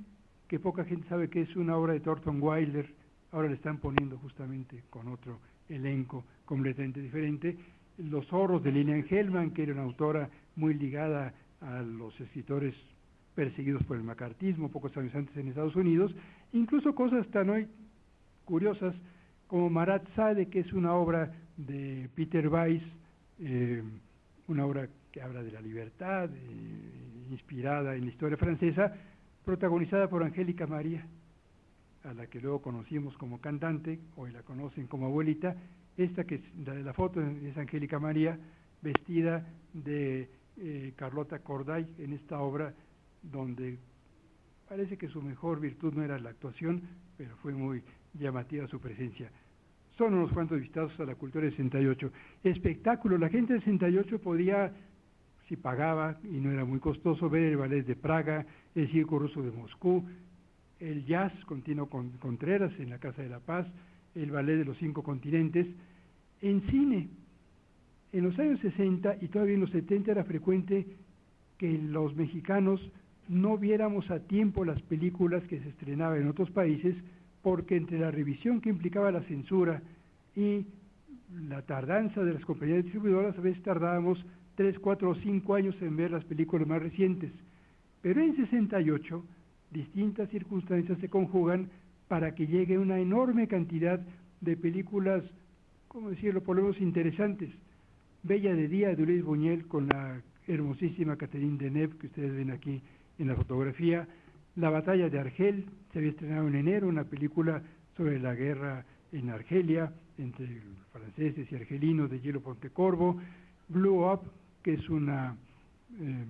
que poca gente sabe que es una obra de Thornton Wilder, ahora le están poniendo justamente con otro elenco completamente diferente, Los zorros de Lilian Hellman, que era una autora muy ligada a los escritores perseguidos por el macartismo pocos años antes en Estados Unidos, incluso cosas tan hoy curiosas como Marat Sade, que es una obra de Peter Weiss, eh, una obra que habla de la libertad, eh, inspirada en la historia francesa, protagonizada por Angélica María, a la que luego conocimos como cantante, hoy la conocen como abuelita, esta que es la de la foto es Angélica María, vestida de eh, Carlota Corday en esta obra donde parece que su mejor virtud no era la actuación, pero fue muy llamativa su presencia. Son unos cuantos visitados a la cultura del 68. Espectáculo, la gente del 68 podía, si pagaba y no era muy costoso, ver el ballet de Praga, el circo ruso de Moscú, el jazz con Contreras en la Casa de la Paz, el ballet de los cinco continentes, en cine, en los años 60 y todavía en los 70 era frecuente que los mexicanos no viéramos a tiempo las películas que se estrenaban en otros países porque entre la revisión que implicaba la censura y la tardanza de las compañías distribuidoras a veces tardábamos 3, 4 o 5 años en ver las películas más recientes. Pero en 68 distintas circunstancias se conjugan para que llegue una enorme cantidad de películas, ¿cómo decirlo?, por lo menos interesantes Bella de Día de Luis Buñuel con la hermosísima Catherine Deneuve que ustedes ven aquí en la fotografía. La batalla de Argel se había estrenado en enero, una película sobre la guerra en Argelia entre franceses y argelinos de Hielo Pontecorvo. Blue Up, que es una, eh,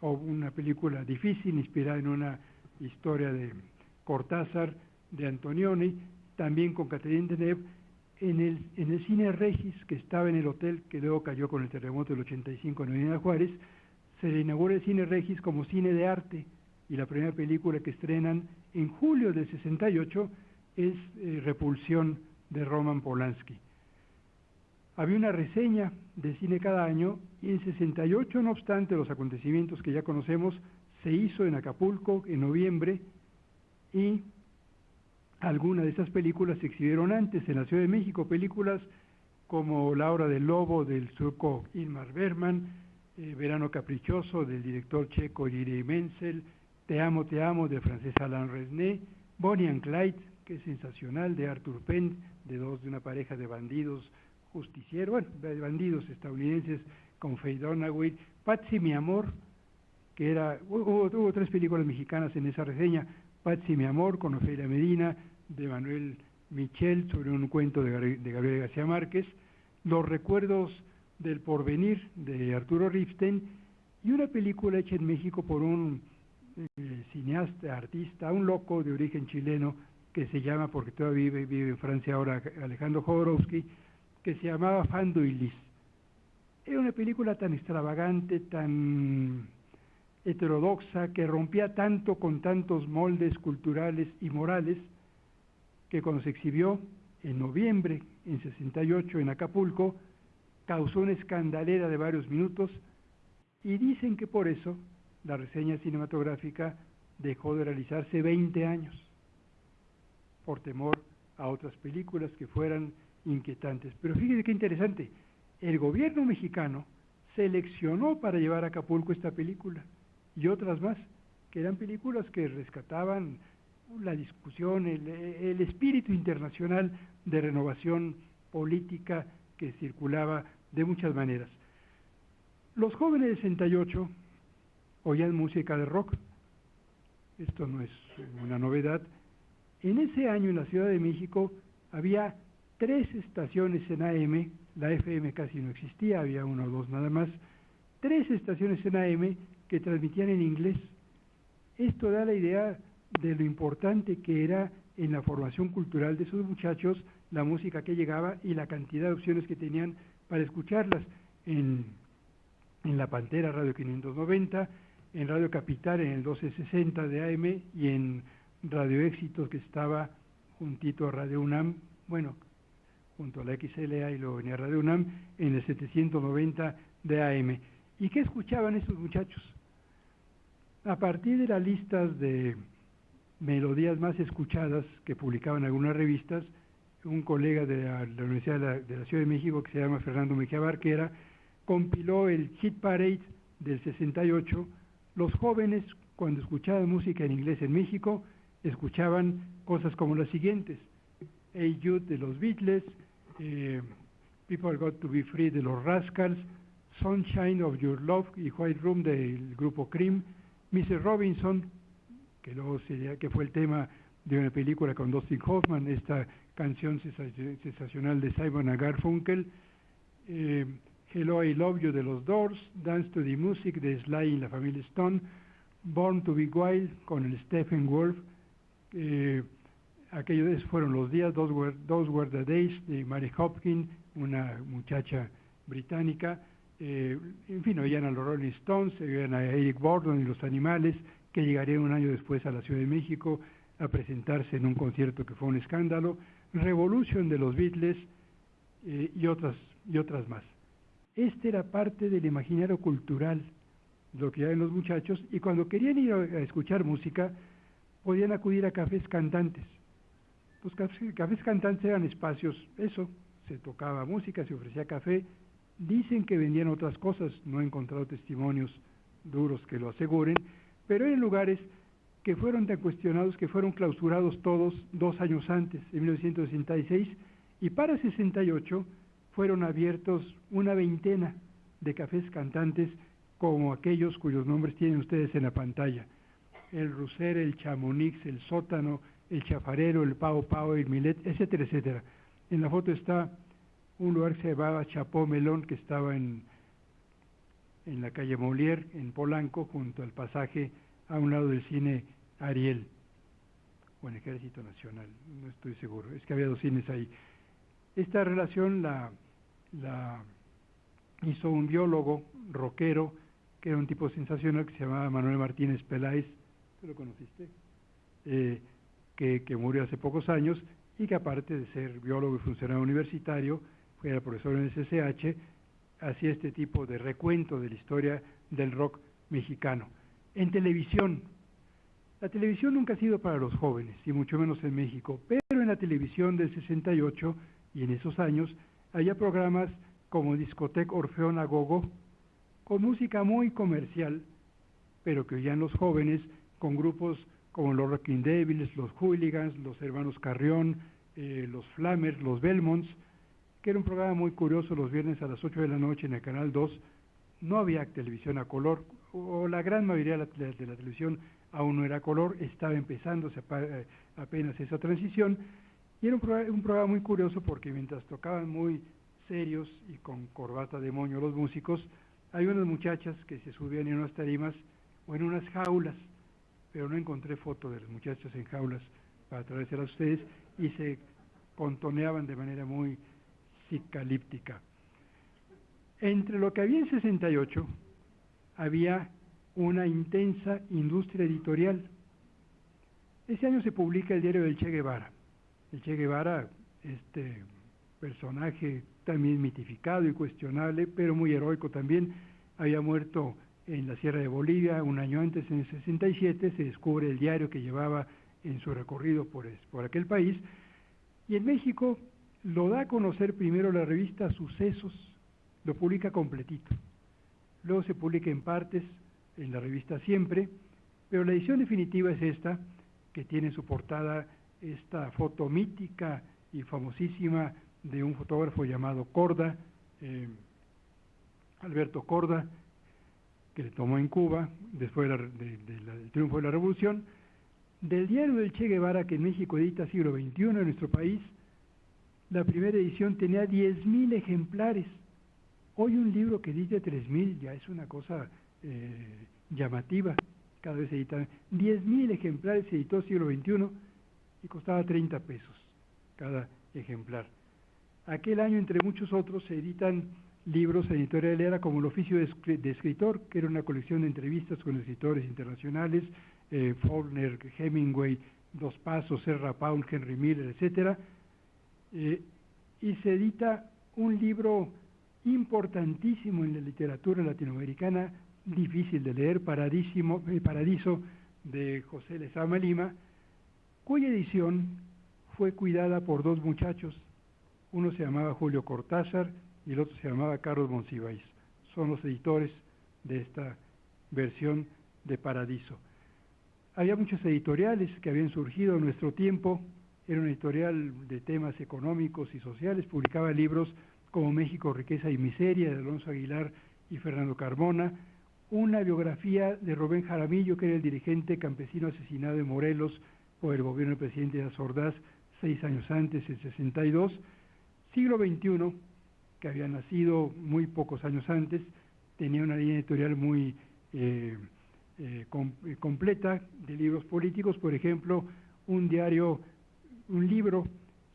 una película difícil, inspirada en una historia de Cortázar, de Antonioni, también con Catherine Deneuve en el, cine Regis, que estaba en el hotel, que luego cayó con el terremoto del 85 en Avenida Juárez, se inaugura el cine Regis como cine de arte, y la primera película que estrenan en julio del 68 es eh, Repulsión de Roman Polanski. Había una reseña de cine cada año y en 68, no obstante los acontecimientos que ya conocemos, se hizo en Acapulco en noviembre y algunas de esas películas se exhibieron antes en la Ciudad de México, películas como La hora del lobo del surco Ilmar Berman, eh, Verano caprichoso del director checo Yuri Menzel, Te amo, te amo de francés Alain Resnais, Bonnie and Clyde, que es sensacional, de Arthur Penn, de dos de una pareja de bandidos justicieros, bueno, de bandidos estadounidenses con Faye Dunaway, Patsy mi amor, que era, hubo, hubo, tres películas mexicanas en esa reseña, Patsy mi amor con Ofelia Medina, de Manuel Michel sobre un cuento de, Gabriel García Márquez, Los recuerdos del porvenir de Arturo Riften y una película hecha en México por un eh, cineasta, artista, un loco de origen chileno que se llama, porque todavía vive, vive en Francia ahora, Alejandro Jodorowsky, que se llamaba Fando y Lis. Era una película tan extravagante, tan heterodoxa, que rompía tanto con tantos moldes culturales y morales, que cuando se exhibió en noviembre, en 68, en Acapulco, causó una escandalera de varios minutos y dicen que por eso la reseña cinematográfica dejó de realizarse 20 años, por temor a otras películas que fueran inquietantes. Pero fíjese qué interesante, el gobierno mexicano seleccionó para llevar a Acapulco esta película y otras más, que eran películas que rescataban la discusión, el, espíritu internacional de renovación política que circulaba de muchas maneras. Los jóvenes de 68 oían música de rock, esto no es una novedad. En ese año en la Ciudad de México había tres estaciones en AM, la FM casi no existía, había una o dos nada más, tres estaciones en AM que transmitían en inglés. Esto da la idea de lo importante que era en la formación cultural de esos muchachos la música que llegaba y la cantidad de opciones que tenían para escucharlas en, en La Pantera Radio 590, en Radio Capital en el 1260 de AM y en Radio Éxitos que estaba juntito a Radio UNAM, bueno, junto a la XLA y luego venía Radio UNAM en el 790 de AM. ¿Y qué escuchaban esos muchachos? A partir de las listas de melodías más escuchadas que publicaban algunas revistas, un colega de la, Universidad de la, Ciudad de México que se llama Fernando Mejía Barquera, compiló el Hit Parade del 68. Los jóvenes, cuando escuchaban música en inglés en México, escuchaban cosas como las siguientes. Hey Jude de los Beatles, eh, People Got to Be Free de los Rascals, Sunshine of Your Love y White Room del grupo Cream, Mrs. Robinson que luego sería, que fue el tema de una película con Dustin Hoffman, esta canción sensacional de Simon Garfunkel, eh, Hello I Love You de los Doors, Dance to the Music de Sly y la familia Stone, Born to be Wild con el Stephen Wolf, eh, aquellos fueron los días, Dos Were, Those the Days de Mary Hopkins, una muchacha británica, eh, en fin, oían a los Rolling Stones, oían a Eric Borden y los animales, que llegaría un año después a la Ciudad de México a presentarse en un concierto que fue un escándalo, Revolution de los Beatles eh, y, otras, y otras más. Este era parte del imaginario cultural, lo que en los muchachos, y cuando querían ir a, escuchar música, podían acudir a cafés cantantes. Los cafés, cafés cantantes eran espacios, eso, se tocaba música, se ofrecía café, dicen que vendían otras cosas, no he encontrado testimonios duros que lo aseguren, pero en lugares que fueron tan cuestionados que fueron clausurados todos dos años antes, en 1966, y para 68 fueron abiertos una veintena de cafés cantantes como aquellos cuyos nombres tienen ustedes en la pantalla. El Ruser, el Chamonix, el Sótano, el Chafarero, el Pao Pao, el Milet, etcétera, etcétera. En la foto está un lugar que se llamaba Chapó Melón, que estaba en en la calle Molière, en Polanco, junto al pasaje a un lado del cine Ariel, o en Ejército Nacional, no estoy seguro, es que había dos cines ahí. Esta relación la, la hizo un biólogo rockero, que era un tipo sensacional que se llamaba Manuel Martínez Peláez, ¿tú lo conociste? Eh, que, que, murió hace pocos años y que aparte de ser biólogo y funcionario universitario, fue profesor en el SSH, hacía este tipo de recuento de la historia del rock mexicano. En televisión, la televisión nunca ha sido para los jóvenes, y mucho menos en México, pero en la televisión del 68 y en esos años había programas como Discotec Orfeón Agogo, con música muy comercial, pero que oían los jóvenes con grupos como los Rocking Devils, los Hooligans, los Hermanos Carrión, eh, los Flammers, los Belmonts, que era un programa muy curioso los viernes a las 8 de la noche en el Canal 2. No había televisión a color, o la gran mayoría de la, de la televisión aún no era color, estaba empezándose eh, apenas esa transición, y era un programa, muy curioso porque mientras tocaban muy serios y con corbata de moño los músicos, hay unas muchachas que se subían en unas tarimas o en unas jaulas, pero no encontré foto de las muchachas en jaulas para traérselas a ustedes, y se contoneaban de manera muy psicalíptica. Entre lo que había en 68, había una intensa industria editorial. Ese año se publica el diario del Che Guevara. El Che Guevara, este personaje también mitificado y cuestionable, pero muy heroico también, había muerto en la Sierra de Bolivia un año antes, en el 67, se descubre el diario que llevaba en su recorrido por, por aquel país, y en México lo da a conocer primero la revista Sucesos, lo publica completito, luego se publica en partes en la revista Siempre, pero la edición definitiva es esta, que tiene en su portada esta foto mítica y famosísima de un fotógrafo llamado Corda, eh, Alberto Corda, que le tomó en Cuba después del triunfo de la revolución, del diario del Che Guevara que en México edita siglo XXI en nuestro país, la primera edición tenía 10.000 ejemplares. Hoy un libro que dice 3.000 ya es una cosa eh, llamativa, cada vez se edita. 10.000 ejemplares se editó siglo XXI y costaba 30 pesos cada ejemplar. Aquel año, entre muchos otros, se editan libros editoriales como El oficio de, escritor, que era una colección de entrevistas con escritores internacionales, eh, Faulkner, Hemingway, Dos Pasos, Serra Paul, Henry Miller, etcétera, eh, y se edita un libro importantísimo en la literatura latinoamericana, difícil de leer, Paradísimo, eh, Paradiso, de José Lezama Lima, cuya edición fue cuidada por dos muchachos, uno se llamaba Julio Cortázar y el otro se llamaba Carlos Monsiváis. Son los editores de esta versión de Paradiso. Había muchos editoriales que habían surgido en nuestro tiempo, era una editorial de temas económicos y sociales, publicaba libros como México, Riqueza y Miseria de Alonso Aguilar y Fernando Carmona, una biografía de Rubén Jaramillo, que era el dirigente campesino asesinado en Morelos por el gobierno del presidente Azordaz seis años antes, en 62, siglo XXI, que había nacido muy pocos años antes, tenía una línea editorial muy eh, eh, eh, completa de libros políticos, por ejemplo, un diario un libro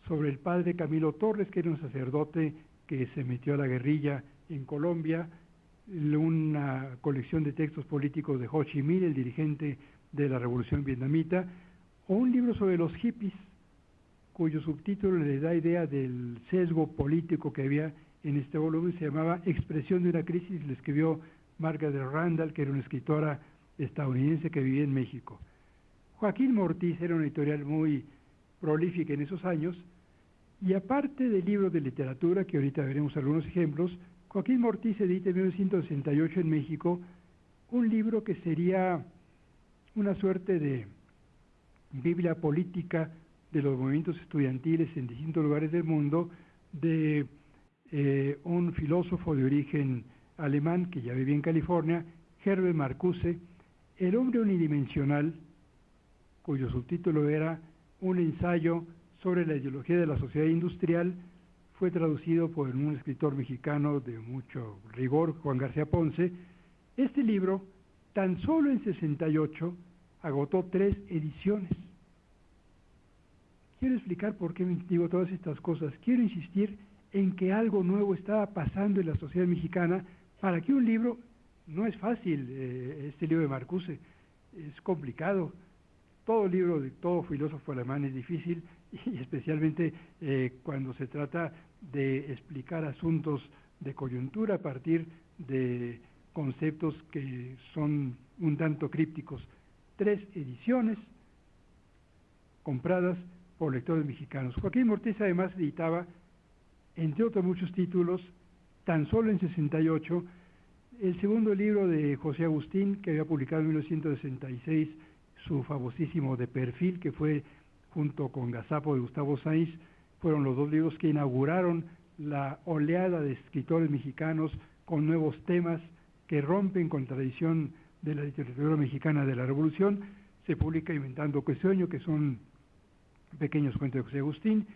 sobre el padre Camilo Torres, que era un sacerdote que se metió a la guerrilla en Colombia, una colección de textos políticos de Ho Chi Minh, el dirigente de la revolución vietnamita, o un libro sobre los hippies, cuyo subtítulo le da idea del sesgo político que había en este volumen, se llamaba Expresión de una crisis, le escribió Margaret Randall, que era una escritora estadounidense que vivía en México. Joaquín Mortiz era un editorial muy prolífica en esos años, y aparte de libros de literatura, que ahorita veremos algunos ejemplos, Joaquín Mortiz edita en 1968 en México un libro que sería una suerte de Biblia política de los movimientos estudiantiles en distintos lugares del mundo, de eh, un filósofo de origen alemán que ya vivía en California, Herbert Marcuse, El hombre unidimensional, cuyo subtítulo era un ensayo sobre la ideología de la sociedad industrial, fue traducido por un escritor mexicano de mucho rigor, Juan García Ponce. Este libro, tan solo en 68, agotó tres ediciones. quiero explicar por qué digo todas estas cosas. Quiero insistir en que algo nuevo estaba pasando en la sociedad mexicana para que un libro, no es fácil, eh, este libro de Marcuse, es complicado. Todo libro de todo filósofo alemán es difícil y especialmente eh, cuando se trata de explicar asuntos de coyuntura a partir de conceptos que son un tanto crípticos. Tres ediciones compradas por lectores mexicanos. Joaquín Mortés además editaba, entre otros muchos títulos, tan solo en 68, el segundo libro de José Agustín, que había publicado en 1966, su famosísimo De Perfil, que fue junto con Gazapo de Gustavo Sainz, fueron los dos libros que inauguraron la oleada de escritores mexicanos con nuevos temas que rompen con tradición de la literatura mexicana de la Revolución. Se publica Inventando Sueño, que son pequeños cuentos de José Agustín.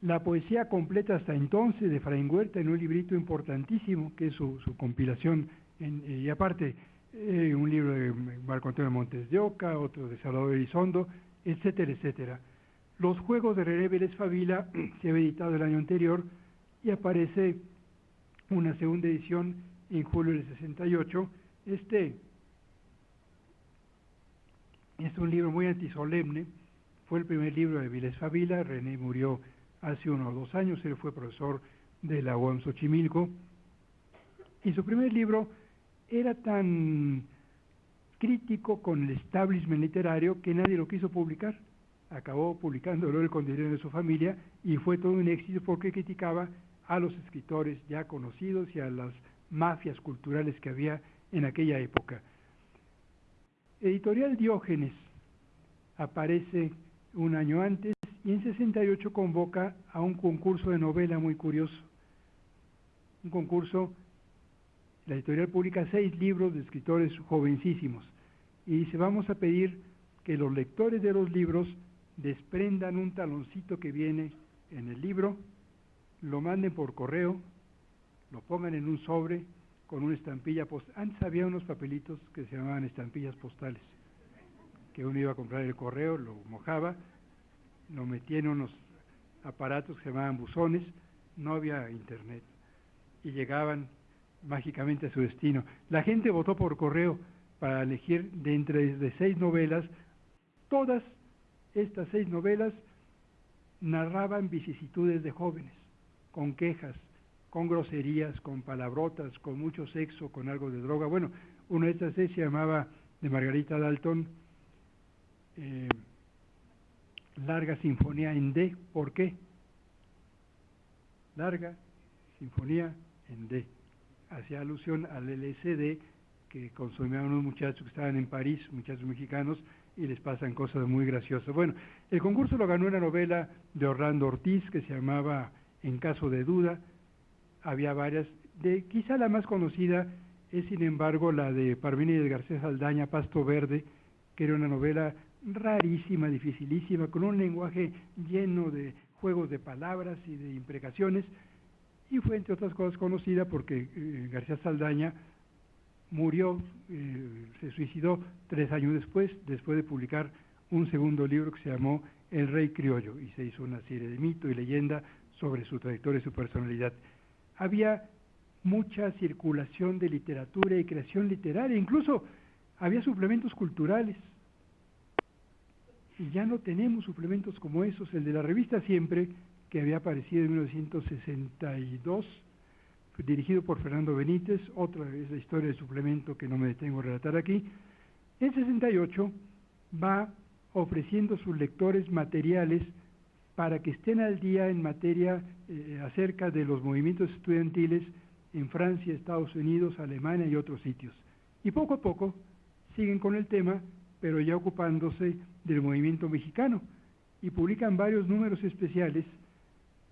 La poesía completa hasta entonces de Fraín Huerta en un librito importantísimo, que es su, compilación, y aparte eh, un libro de Marco Antonio Montes de Oca, otro de Salvador Elizondo, etcétera, etcétera. Los Juegos de René Favila se había editado el año anterior y aparece una segunda edición en julio del 68. Este es un libro muy antisolemne, fue el primer libro de Viles Favila, René murió hace unos dos años, él fue profesor de la UAM Xochimilco, y su primer libro era tan crítico con el establishment literario que nadie lo quiso publicar. Acabó publicándolo el con dinero de su familia y fue todo un éxito porque criticaba a los escritores ya conocidos y a las mafias culturales que había en aquella época. Editorial Diógenes aparece un año antes y en 68 convoca a un concurso de novela muy curioso. Un concurso, la editorial publica seis libros de escritores jovencísimos y dice, vamos a pedir que los lectores de los libros desprendan un taloncito que viene en el libro, lo manden por correo, lo pongan en un sobre con una estampilla postal. Antes había unos papelitos que se llamaban estampillas postales que uno iba a comprar el correo, lo mojaba, lo metía en unos aparatos que se llamaban buzones, no había internet, y llegaban mágicamente a su destino. La gente votó por correo para elegir de entre de seis novelas, todas estas seis novelas narraban vicisitudes de jóvenes, con quejas, con groserías, con palabrotas, con mucho sexo, con algo de droga. Bueno, una de estas seis se llamaba de Margarita Dalton, eh, larga sinfonía en D. ¿Por qué? Larga sinfonía en D. Hacía alusión al LSD que consumían unos muchachos que estaban en París, muchachos mexicanos, y les pasan cosas muy graciosas. Bueno, el concurso lo ganó una novela de Orlando Ortiz que se llamaba En caso de duda. Había varias. De, quizá la más conocida es, sin embargo, la de Parmenides García Saldaña, Pasto Verde, que era una novela rarísima, dificilísima, con un lenguaje lleno de juegos de palabras y de imprecaciones, y fue entre otras cosas conocida porque eh, García Saldaña murió, eh, se suicidó tres años después, después de publicar un segundo libro que se llamó El Rey Criollo, y se hizo una serie de mito y leyenda sobre su trayectoria y su personalidad. Había mucha circulación de literatura y creación literaria, incluso había suplementos culturales, y ya no tenemos suplementos como esos. El de la revista Siempre, que había aparecido en 1962, dirigido por Fernando Benítez, otra es la historia del suplemento que no me detengo a relatar aquí. En 68 va ofreciendo a sus lectores materiales para que estén al día en materia eh, acerca de los movimientos estudiantiles en Francia, Estados Unidos, Alemania y otros sitios. Y poco a poco siguen con el tema, pero ya ocupándose del movimiento mexicano y publican varios números especiales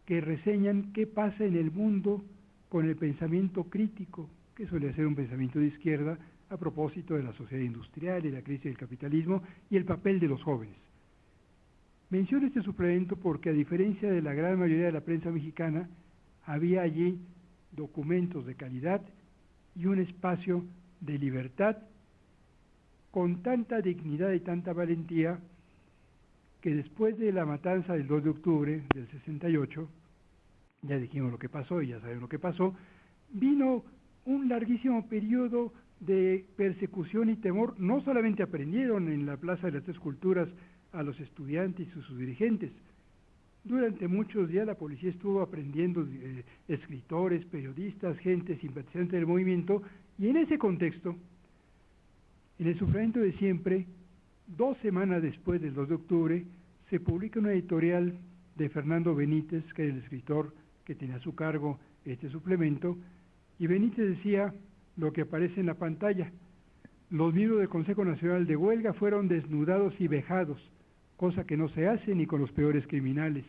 que reseñan qué pasa en el mundo con el pensamiento crítico, que suele ser un pensamiento de izquierda a propósito de la sociedad industrial y la crisis del capitalismo y el papel de los jóvenes. Menciono este suplemento porque a diferencia de la gran mayoría de la prensa mexicana, había allí documentos de calidad y un espacio de libertad con tanta dignidad y tanta valentía que después de la matanza del 2 de octubre del 68, ya dijimos lo que pasó y ya saben lo que pasó, vino un larguísimo periodo de persecución y temor. No solamente aprendieron en la Plaza de las Tres Culturas a los estudiantes y sus dirigentes, durante muchos días la policía estuvo aprendiendo eh, escritores, periodistas, gente simpatizante del movimiento, y en ese contexto, en el sufrimiento de siempre, dos semanas después del 2 de octubre, se publica una editorial de Fernando Benítez, que es el escritor que tenía a su cargo este suplemento, y Benítez decía lo que aparece en la pantalla. Los miembros del Consejo Nacional de Huelga fueron desnudados y vejados cosa que no se hace ni con los peores criminales.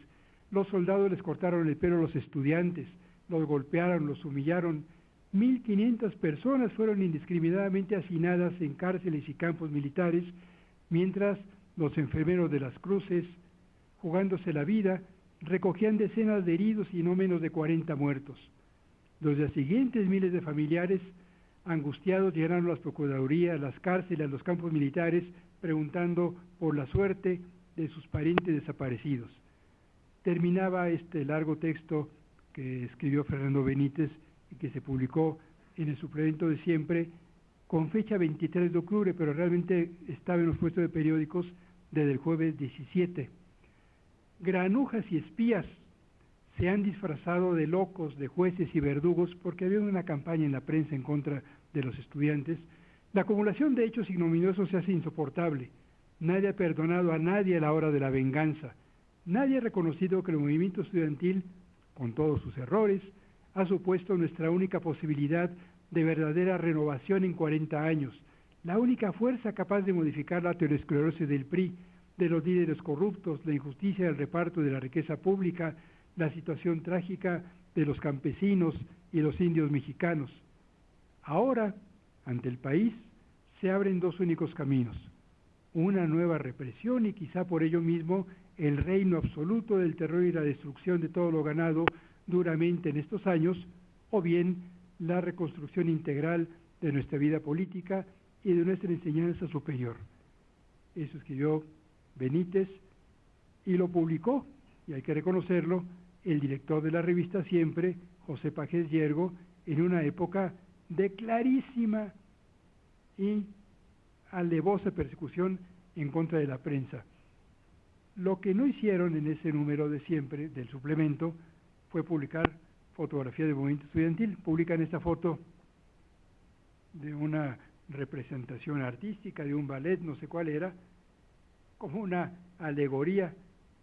Los soldados les cortaron el pelo a los estudiantes, los golpearon, los humillaron. 1.500 personas fueron indiscriminadamente hacinadas en cárceles y campos militares, mientras los enfermeros de las cruces, jugándose la vida, recogían decenas de heridos y no menos de 40 muertos. Los días siguientes, miles de familiares, angustiados, llegaron a las procuradurías, las cárceles, los campos militares, preguntando por la suerte de sus parientes desaparecidos. Terminaba este largo texto que escribió Fernando Benítez y que se publicó en el suplemento de siempre con fecha 23 de octubre, pero realmente estaba en los puestos de periódicos desde el jueves 17. Granujas y espías se han disfrazado de locos, de jueces y verdugos porque había una campaña en la prensa en contra de los estudiantes. La acumulación de hechos ignominiosos se hace insoportable Nadie ha perdonado a nadie a la hora de la venganza. Nadie ha reconocido que el movimiento estudiantil, con todos sus errores, ha supuesto nuestra única posibilidad de verdadera renovación en 40 años, la única fuerza capaz de modificar la aterosclerosis del PRI, de los líderes corruptos, la injusticia del reparto de la riqueza pública, la situación trágica de los campesinos y los indios mexicanos. Ahora, ante el país, se abren dos únicos caminos una nueva represión y quizá por ello mismo el reino absoluto del terror y la destrucción de todo lo ganado duramente en estos años, o bien la reconstrucción integral de nuestra vida política y de nuestra enseñanza superior. Eso escribió Benítez y lo publicó, y hay que reconocerlo, el director de la revista Siempre, José Pajés Yergo, en una época de clarísima y alevosa persecución en contra de la prensa. Lo que no hicieron en ese número de siempre del suplemento fue publicar fotografía del movimiento estudiantil. Publican esta foto de una representación artística, de un ballet, no sé cuál era, como una alegoría,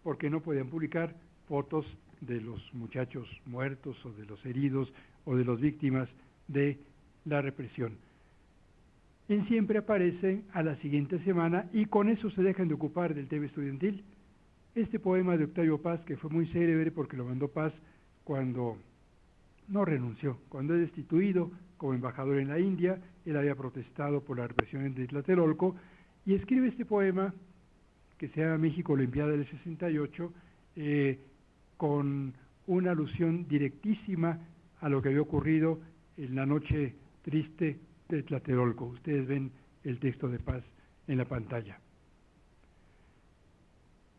porque no podían publicar fotos de los muchachos muertos o de los heridos o de las víctimas de la represión en siempre aparece a la siguiente semana y con eso se dejan de ocupar del tema estudiantil. Este poema de Octavio Paz, que fue muy célebre porque lo mandó Paz cuando no renunció, cuando es destituido como embajador en la India, él había protestado por la represión de Tlatelolco y escribe este poema que se llama México Olimpiada del 68 eh, con una alusión directísima a lo que había ocurrido en la noche triste de Tlatelolco. Ustedes ven el texto de paz en la pantalla.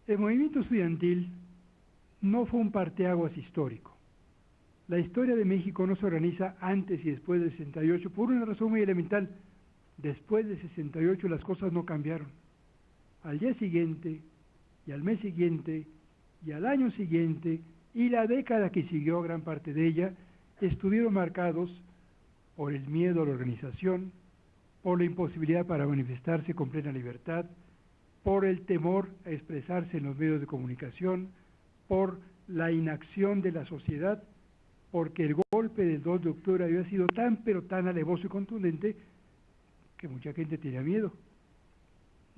El movimiento estudiantil no fue un parteaguas histórico. La historia de México no se organiza antes y después del 68 por una razón muy elemental. Después del 68 las cosas no cambiaron. Al día siguiente, y al mes siguiente, y al año siguiente, y la década que siguió, gran parte de ella, estuvieron marcados por el miedo a la organización, por la imposibilidad para manifestarse con plena libertad, por el temor a expresarse en los medios de comunicación, por la inacción de la sociedad, porque el golpe del 2 de octubre había sido tan pero tan alevoso y contundente que mucha gente tenía miedo.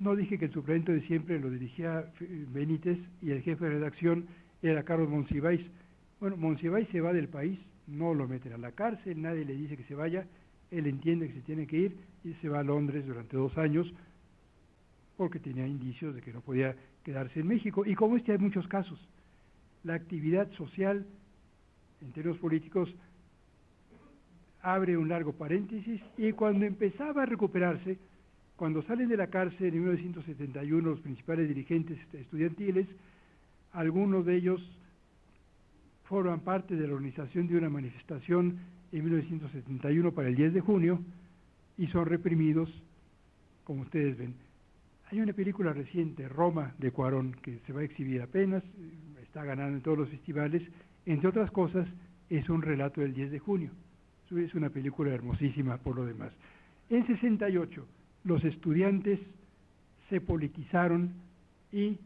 No dije que el suplemento de siempre lo dirigía Benítez y el jefe de redacción era Carlos Monsiváis. Bueno, Monsiváis se va del país no lo meten a la cárcel, nadie le dice que se vaya, él entiende que se tiene que ir y se va a Londres durante dos años porque tenía indicios de que no podía quedarse en México. Y como este hay muchos casos, la actividad social en términos políticos abre un largo paréntesis y cuando empezaba a recuperarse, Cuando salen de la cárcel en 1971 los principales dirigentes estudiantiles, algunos de ellos forman parte de la organización de una manifestación en 1971 para el 10 de junio y son reprimidos, como ustedes ven. Hay una película reciente, Roma, de Cuarón, que se va a exhibir apenas, está ganando en todos los festivales, entre otras cosas, es un relato del 10 de junio. Es una película hermosísima por lo demás. En 68, los estudiantes se politizaron y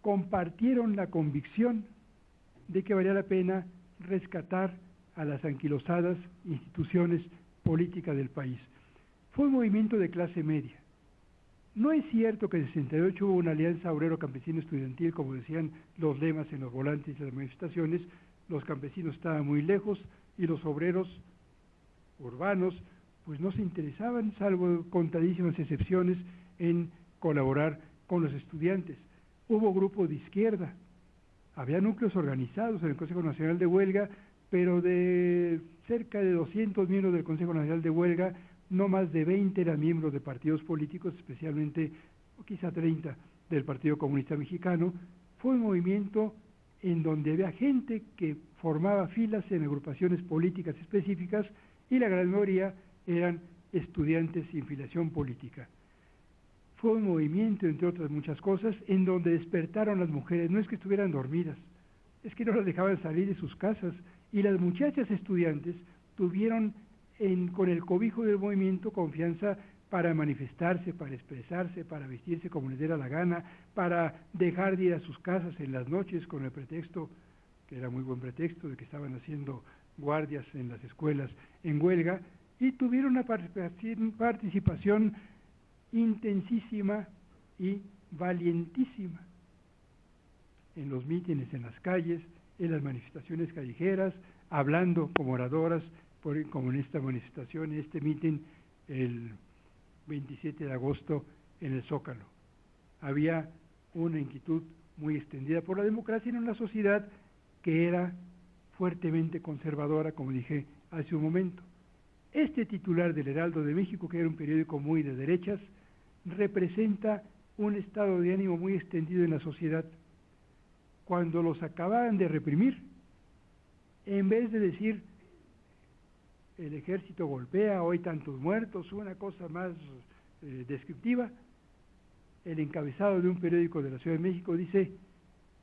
compartieron la convicción de que valía la pena rescatar a las anquilosadas instituciones políticas del país. Fue un movimiento de clase media. No es cierto que en 68 hubo una alianza obrero-campesino estudiantil, como decían los lemas en los volantes de las manifestaciones, los campesinos estaban muy lejos y los obreros urbanos pues no se interesaban, salvo contadísimas excepciones, en colaborar con los estudiantes. Hubo grupos de izquierda, había núcleos organizados en el Consejo Nacional de Huelga, pero de cerca de 200 miembros del Consejo Nacional de Huelga, no más de 20 eran miembros de partidos políticos, especialmente, o quizá 30, del Partido Comunista Mexicano. Fue un movimiento en donde había gente que formaba filas en agrupaciones políticas específicas y la gran mayoría eran estudiantes sin filiación política. Fue un movimiento, entre otras muchas cosas, en donde despertaron las mujeres. No es que estuvieran dormidas, es que no las dejaban salir de sus casas. Y las muchachas estudiantes tuvieron con el cobijo del movimiento confianza para manifestarse, para expresarse, para vestirse como les diera la gana, para dejar de ir a sus casas en las noches con el pretexto, que era muy buen pretexto, de que estaban haciendo guardias en las escuelas en huelga, y tuvieron una participación intensísima y valientísima en los mítines en las calles, en las manifestaciones callejeras, hablando como oradoras, por, como en esta manifestación, en este mitin el 27 de agosto en el Zócalo. Había una inquietud muy extendida por la democracia en una sociedad que era fuertemente conservadora, como dije hace un momento. Este titular del Heraldo de México, que era un periódico muy de derechas, representa un estado de ánimo muy extendido en la sociedad. Cuando los acababan de reprimir, en vez de decir el ejército golpea, hoy tantos muertos, una cosa más eh, descriptiva, el encabezado de un periódico de la Ciudad de México dice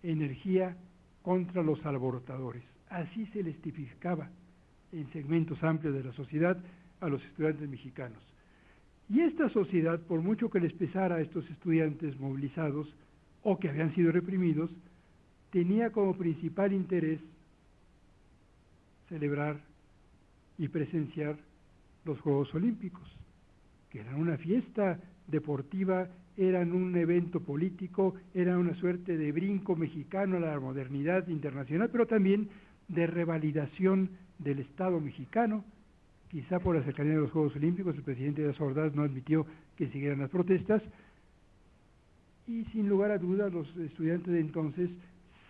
energía contra los alborotadores. Así se les tipificaba en segmentos amplios de la sociedad a los estudiantes mexicanos. Y esta sociedad, por mucho que les pesara a estos estudiantes movilizados o que habían sido reprimidos, tenía como principal interés celebrar y presenciar los Juegos Olímpicos, que eran una fiesta deportiva, eran un evento político, eran una suerte de brinco mexicano a la modernidad internacional, pero también de revalidación del Estado mexicano. Quizá por la cercanía de los Juegos Olímpicos, el presidente de las Ordaz no admitió que siguieran las protestas, y sin lugar a dudas los estudiantes de entonces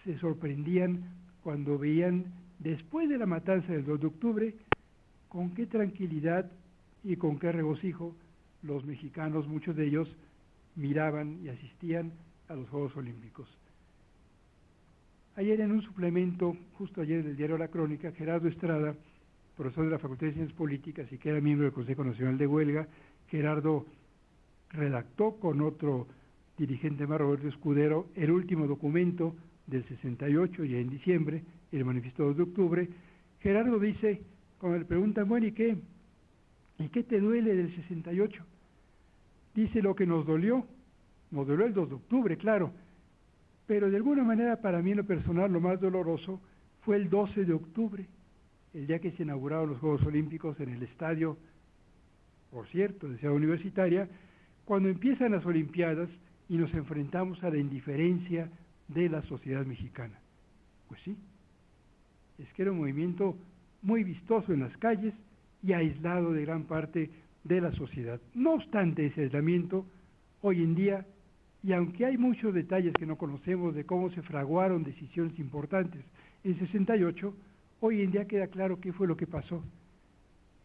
se sorprendían cuando veían, después de la matanza del 2 de octubre, con qué tranquilidad y con qué regocijo los mexicanos, muchos de ellos, miraban y asistían a los Juegos Olímpicos. Ayer en un suplemento, justo ayer del diario La Crónica, Gerardo Estrada, profesor de la Facultad de Ciencias Políticas y que era miembro del Consejo Nacional de Huelga, Gerardo redactó con otro dirigente más, Roberto Escudero, el último documento del 68, ya en diciembre, el manifiesto de octubre. Gerardo dice, cuando le preguntan, bueno, ¿y qué? ¿Y qué te duele del 68? Dice lo que nos dolió, nos dolió el 2 de octubre, claro, pero de alguna manera para mí lo personal lo más doloroso fue el 12 de octubre, el día que se inauguraron los Juegos Olímpicos en el estadio, por cierto, de Ciudad Universitaria, cuando empiezan las Olimpiadas y nos enfrentamos a la indiferencia de la sociedad mexicana. Pues sí, es que era un movimiento muy vistoso en las calles y aislado de gran parte de la sociedad. No obstante ese aislamiento, hoy en día, y aunque hay muchos detalles que no conocemos de cómo se fraguaron decisiones importantes en 68, hoy en día queda claro qué fue lo que pasó.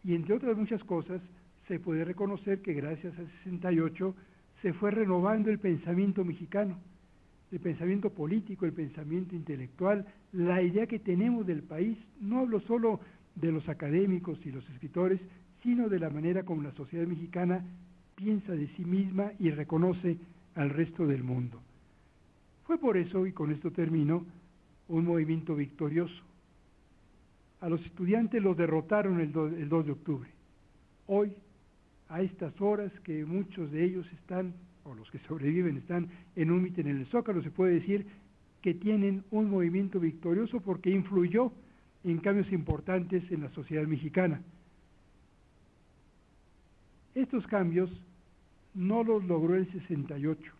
Y entre otras muchas cosas, se puede reconocer que gracias al 68 se fue renovando el pensamiento mexicano, el pensamiento político, el pensamiento intelectual, la idea que tenemos del país. No hablo solo de los académicos y los escritores, sino de la manera como la sociedad mexicana piensa de sí misma y reconoce al resto del mundo. Fue por eso, y con esto termino, un movimiento victorioso. A los estudiantes los derrotaron el 2, de octubre. Hoy, a estas horas que muchos de ellos están, o los que sobreviven están en un mitin en el Zócalo, se puede decir que tienen un movimiento victorioso porque influyó en cambios importantes en la sociedad mexicana. Estos cambios no los logró el 68.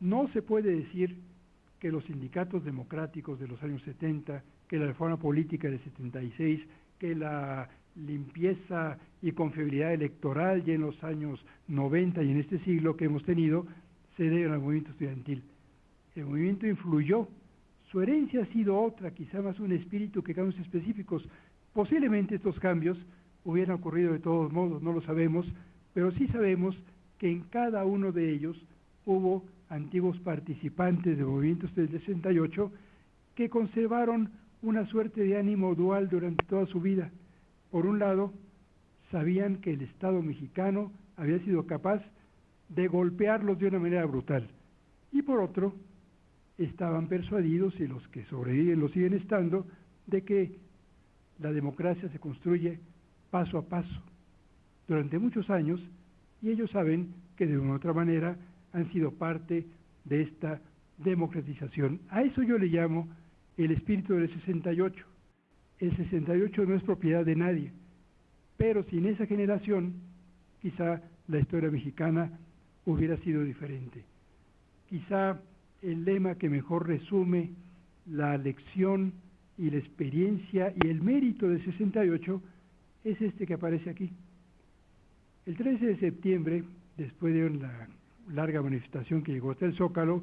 No se puede decir que los sindicatos democráticos de los años 70, que la reforma política del 76, que la limpieza y confiabilidad electoral ya en los años 90 y en este siglo que hemos tenido, se deben al movimiento estudiantil. El movimiento influyó, su herencia ha sido otra, quizá más un espíritu que cambios específicos. Posiblemente estos cambios hubieran ocurrido de todos modos, no lo sabemos, pero sí sabemos que en cada uno de ellos hubo antiguos participantes de movimientos del 68 que conservaron una suerte de ánimo dual durante toda su vida. Por un lado, sabían que el Estado mexicano había sido capaz de golpearlos de una manera brutal. Y por otro, estaban persuadidos, y los que sobreviven lo siguen estando, de que la democracia se construye paso a paso, durante muchos años, y ellos saben que de una u otra manera han sido parte de esta democratización. A eso yo le llamo el espíritu del 68. El 68 no es propiedad de nadie, pero sin esa generación, quizá la historia mexicana hubiera sido diferente. Quizá el lema que mejor resume la lección y la experiencia y el mérito del 68 es este que aparece aquí. El 13 de septiembre, después de una larga manifestación que llegó hasta el Zócalo,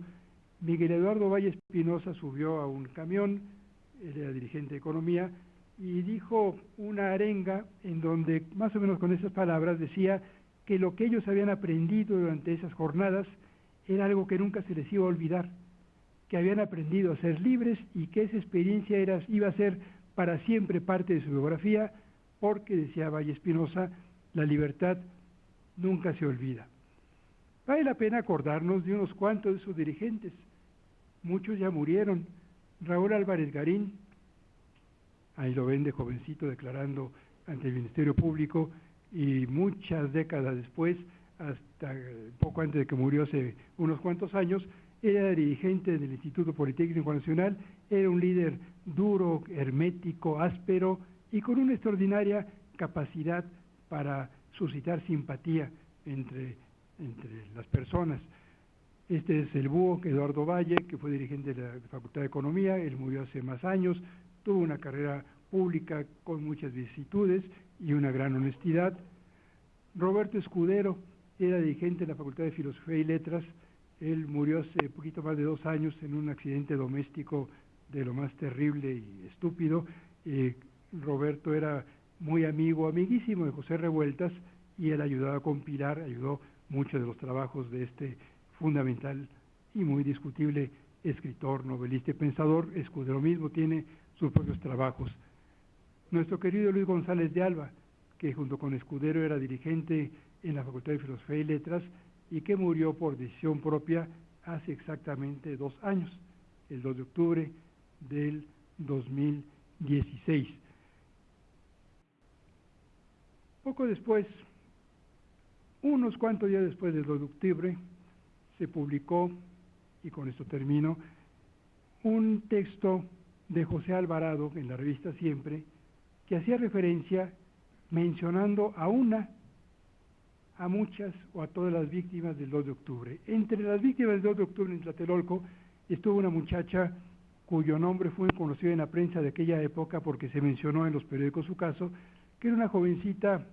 Miguel Eduardo Valle Espinosa subió a un camión, él era dirigente de economía, y dijo una arenga en donde, más o menos con esas palabras, decía que lo que ellos habían aprendido durante esas jornadas era algo que nunca se les iba a olvidar, que habían aprendido a ser libres y que esa experiencia era, iba a ser para siempre parte de su biografía, porque, decía Valle Espinosa, la libertad nunca se olvida. Vale la pena acordarnos de unos cuantos de sus dirigentes. Muchos ya murieron. Raúl Álvarez Garín, ahí lo ven de jovencito declarando ante el Ministerio Público y muchas décadas después, hasta poco antes de que murió hace unos cuantos años, era dirigente del Instituto Politécnico Nacional, era un líder duro, hermético, áspero y con una extraordinaria capacidad para suscitar simpatía entre entre las personas. Este es el búho Eduardo Valle, que fue dirigente de la Facultad de Economía, él murió hace más años, tuvo una carrera pública con muchas vicisitudes y una gran honestidad. Roberto Escudero era dirigente de la Facultad de Filosofía y Letras, él murió hace poquito más de dos años en un accidente doméstico de lo más terrible y estúpido. Eh, Roberto era muy amigo, amiguísimo de José Revueltas, y él ayudaba a compilar, ayudó muchos de los trabajos de este fundamental y muy discutible escritor, novelista y pensador. Escudero mismo tiene sus propios trabajos. Nuestro querido Luis González de Alba, que junto con Escudero era dirigente en la Facultad de Filosofía y Letras y que murió por decisión propia hace exactamente dos años, el 2 de octubre del 2016. Poco después, unos cuantos días después del 2 de octubre se publicó, y con esto termino, un texto de José Alvarado en la revista Siempre, que hacía referencia mencionando a una, a muchas o a todas las víctimas del 2 de octubre. Entre las víctimas del 2 de octubre en Tlatelolco estuvo una muchacha cuyo nombre fue conocido en la prensa de aquella época porque se mencionó en los periódicos su caso, que era una jovencita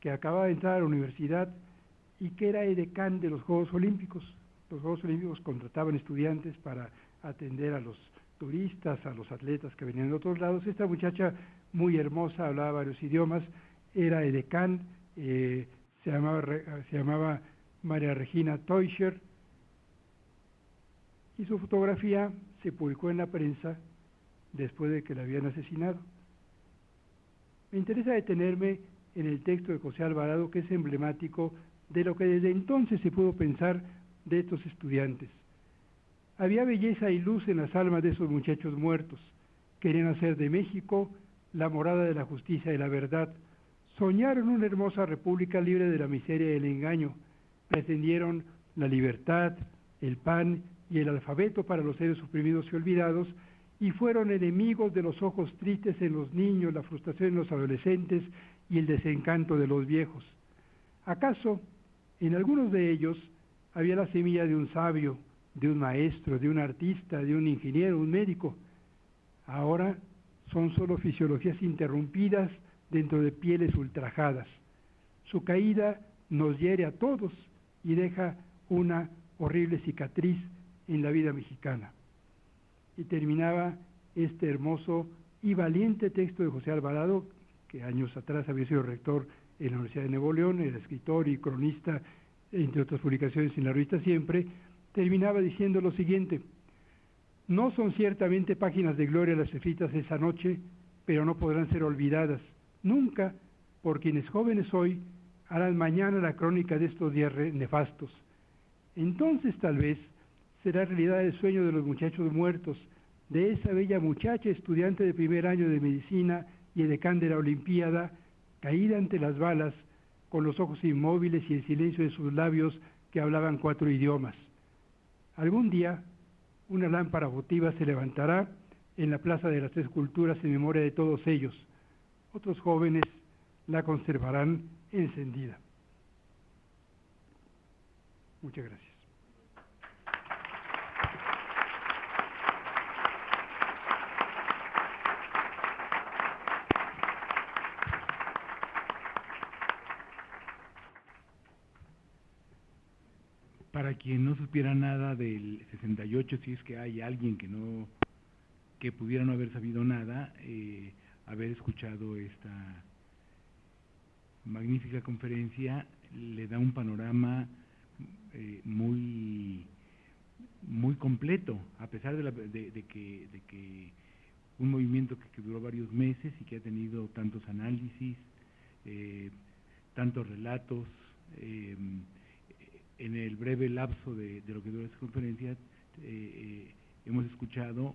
que acababa de entrar a la universidad y que era edecán de los Juegos Olímpicos. Los Juegos Olímpicos contrataban estudiantes para atender a los turistas, a los atletas que venían de otros lados. Esta muchacha muy hermosa, hablaba varios idiomas, era edecán, eh, se, llamaba, se llamaba María Regina Teuscher, y su fotografía se publicó en la prensa después de que la habían asesinado. Me interesa detenerme en el texto de José Alvarado, que es emblemático de lo que desde entonces se pudo pensar de estos estudiantes. Había belleza y luz en las almas de esos muchachos muertos. Querían hacer de México la morada de la justicia y la verdad. Soñaron una hermosa república libre de la miseria y el engaño. Pretendieron la libertad, el pan y el alfabeto para los seres oprimidos y olvidados, y fueron enemigos de los ojos tristes en los niños, la frustración en los adolescentes y el desencanto de los viejos. ¿Acaso en algunos de ellos había la semilla de un sabio, de un maestro, de un artista, de un ingeniero, un médico? Ahora son solo fisiologías interrumpidas dentro de pieles ultrajadas. Su caída nos hiere a todos y deja una horrible cicatriz en la vida mexicana. Y terminaba este hermoso y valiente texto de José Alvarado, que años atrás había sido rector en la Universidad de Nuevo León, era escritor y cronista, entre otras publicaciones en la revista Siempre, terminaba diciendo lo siguiente, no son ciertamente páginas de gloria las escritas esa noche, pero no podrán ser olvidadas, nunca, por quienes jóvenes hoy harán mañana la crónica de estos días nefastos. Entonces tal vez será realidad el sueño de los muchachos muertos, de esa bella muchacha estudiante de primer año de medicina y de la Olimpiada, caída ante las balas, con los ojos inmóviles y el silencio de sus labios que hablaban cuatro idiomas. Algún día, una lámpara votiva se levantará en la Plaza de las Tres Culturas en memoria de todos ellos. Otros jóvenes la conservarán encendida. Muchas gracias. Para quien no supiera nada del 68, si es que hay alguien que no que pudiera no haber sabido nada, eh, haber escuchado esta magnífica conferencia le da un panorama eh, muy muy completo, a pesar de, que, de que un movimiento que, duró varios meses y que ha tenido tantos análisis, eh, tantos relatos, en el breve lapso de, lo que dura esta conferencia, eh, eh, hemos escuchado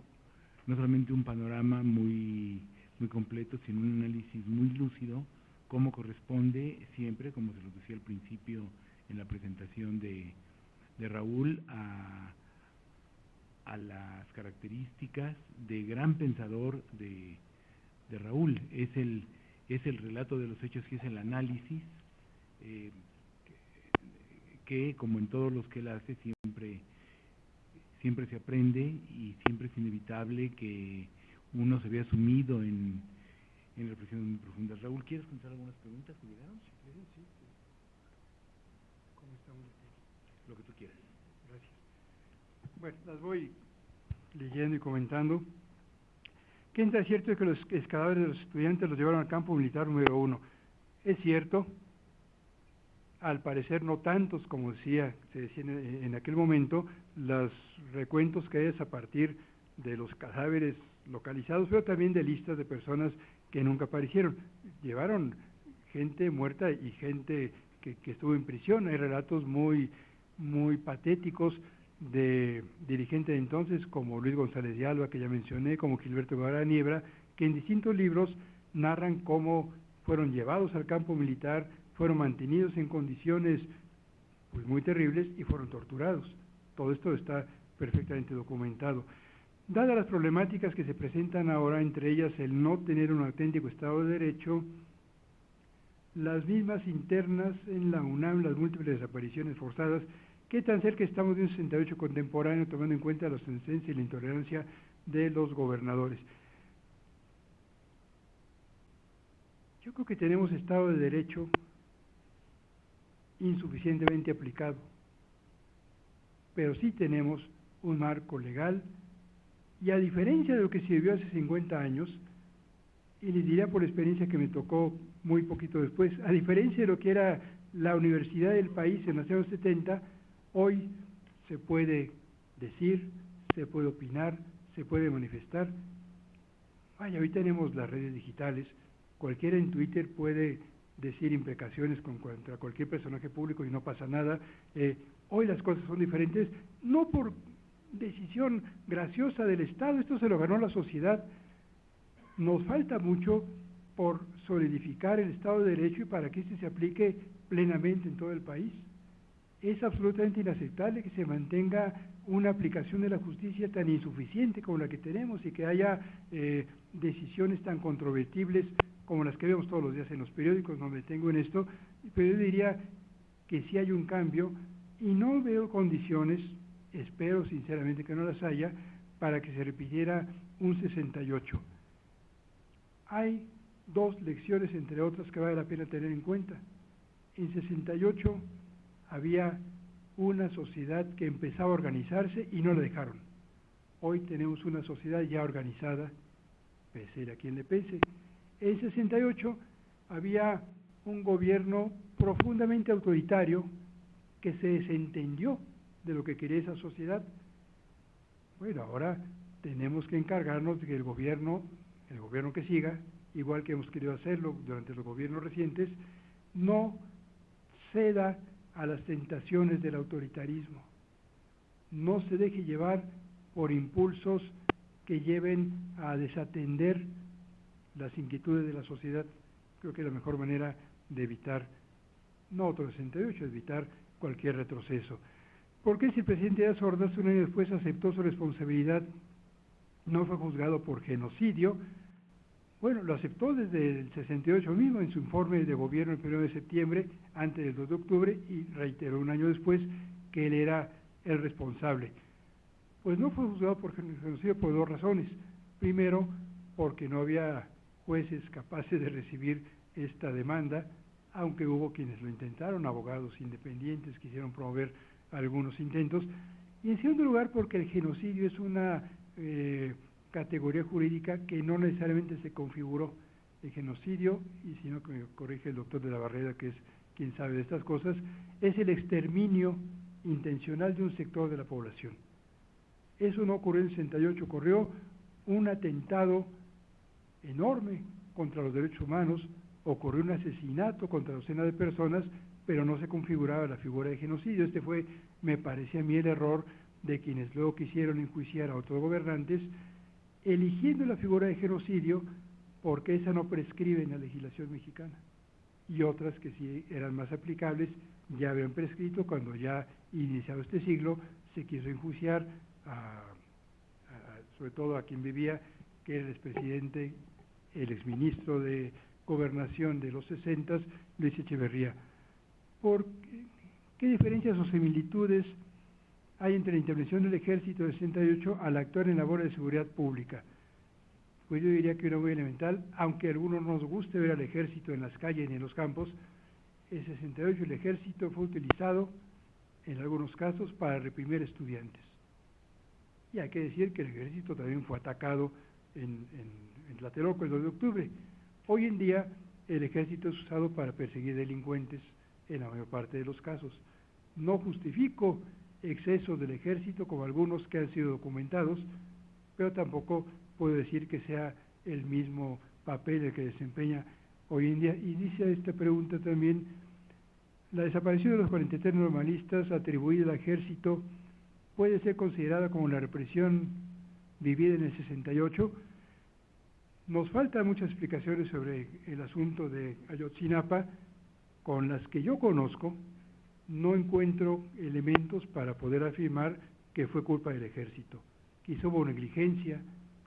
no solamente un panorama muy, muy completo, sino un análisis muy lúcido, como corresponde siempre, como se lo decía al principio en la presentación de, Raúl, a, a, las características de gran pensador de, Raúl. Es el, es el relato de los hechos y es el análisis. Eh, que, como en todos los que él hace, siempre, siempre se aprende y siempre es inevitable que uno se vea sumido en, en reflexiones muy profundas. Raúl, ¿quieres contestar algunas preguntas que llegaron? Sí, sí. ¿Cómo estamos Lo que tú quieras. Gracias. Bueno, las voy leyendo y comentando. ¿Qué es cierto que los cadáveres de los estudiantes los llevaron al campo militar número uno? Es cierto, al parecer no tantos como decía, se decía en, aquel momento, los recuentos que es a partir de los cadáveres localizados, pero también de listas de personas que nunca aparecieron. Llevaron gente muerta y gente que, estuvo en prisión. Hay relatos muy, muy patéticos de dirigentes de entonces, como Luis González de Alba, que ya mencioné, como Gilberto Guevara Niebra, que en distintos libros narran cómo fueron llevados al campo militar, fueron mantenidos en condiciones pues, muy terribles y fueron torturados. Todo esto está perfectamente documentado. Dadas las problemáticas que se presentan ahora, entre ellas el no tener un auténtico Estado de Derecho, las mismas internas en la UNAM, las múltiples desapariciones forzadas, qué tan cerca estamos de un 68 contemporáneo tomando en cuenta la sentencia y la intolerancia de los gobernadores. Yo creo que tenemos Estado de Derecho insuficientemente aplicado. Pero sí tenemos un marco legal y a diferencia de lo que se vivió hace 50 años, y les diría por experiencia que me tocó muy poquito después, a diferencia de lo que era la universidad del país en los años 70, hoy se puede decir, se puede opinar, se puede manifestar. Vaya, hoy tenemos las redes digitales, cualquiera en Twitter puede decir imprecaciones contra cualquier personaje público y no pasa nada. Eh, hoy las cosas son diferentes, no por decisión graciosa del Estado, esto se lo ganó la sociedad. Nos falta mucho por solidificar el Estado de Derecho y para que este se aplique plenamente en todo el país. Es absolutamente inaceptable que se mantenga una aplicación de la justicia tan insuficiente como la que tenemos y que haya eh, decisiones tan controvertibles como las que vemos todos los días en los periódicos, no me tengo en esto, pero yo diría que sí hay un cambio y no veo condiciones, espero sinceramente que no las haya, para que se repitiera un 68. Hay dos lecciones, entre otras, que vale la pena tener en cuenta. En 68 había una sociedad que empezaba a organizarse y no la dejaron. Hoy tenemos una sociedad ya organizada, pese a quien le pese. En 68 había un gobierno profundamente autoritario que se desentendió de lo que quería esa sociedad. Bueno, ahora tenemos que encargarnos de que el gobierno, el gobierno que siga, igual que hemos querido hacerlo durante los gobiernos recientes, no ceda a las tentaciones del autoritarismo. No se deje llevar por impulsos que lleven a desatender las inquietudes de la sociedad. Creo que es la mejor manera de evitar, no otro 68, evitar cualquier retroceso. ¿Por qué si el presidente Díaz Ordaz un año después aceptó su responsabilidad, no fue juzgado por genocidio? Bueno, lo aceptó desde el 68 mismo en su informe de gobierno el 1 de septiembre, antes del 2 de octubre, y reiteró un año después que él era el responsable. Pues no fue juzgado por genocidio por dos razones. Primero, porque no había jueces capaces de recibir esta demanda, aunque hubo quienes lo intentaron, abogados independientes quisieron promover algunos intentos. Y en segundo lugar, porque el genocidio es una eh, categoría jurídica que no necesariamente se configuró el genocidio, y si no que me corrige el doctor de la Barrera, que es quien sabe de estas cosas, es el exterminio intencional de un sector de la población. Eso no ocurrió en el 68, ocurrió un atentado enorme contra los derechos humanos, ocurrió un asesinato contra docenas de personas, pero no se configuraba la figura de genocidio. Este fue, me parece a mí, el error de quienes luego quisieron enjuiciar a otros gobernantes, eligiendo la figura de genocidio porque esa no prescribe en la legislación mexicana y otras que sí eran más aplicables ya habían prescrito cuando ya iniciado este siglo se quiso enjuiciar sobre todo a quien vivía que era el expresidente el exministro de gobernación de los 60 Luis Echeverría ¿Por qué, diferencias o similitudes hay entre la intervención del ejército del 68 al actuar en labores de seguridad pública. Pues yo diría que era muy elemental, aunque a algunos nos guste ver al ejército en las calles y en los campos, en 68 el ejército fue utilizado en algunos casos para reprimir estudiantes. Y hay que decir que el ejército también fue atacado en, en, Tlatelolco el 2 de octubre. Hoy en día el ejército es usado para perseguir delincuentes en la mayor parte de los casos. No justifico excesos del ejército, como algunos que han sido documentados, pero tampoco puedo decir que sea el mismo papel el que desempeña hoy en día. Y dice esta pregunta también, la desaparición de los 43 normalistas atribuida al ejército puede ser considerada como la represión vivida en el 68. Nos faltan muchas explicaciones sobre el asunto de Ayotzinapa, con las que yo conozco, no encuentro elementos para poder afirmar que fue culpa del ejército. Quizá hubo negligencia,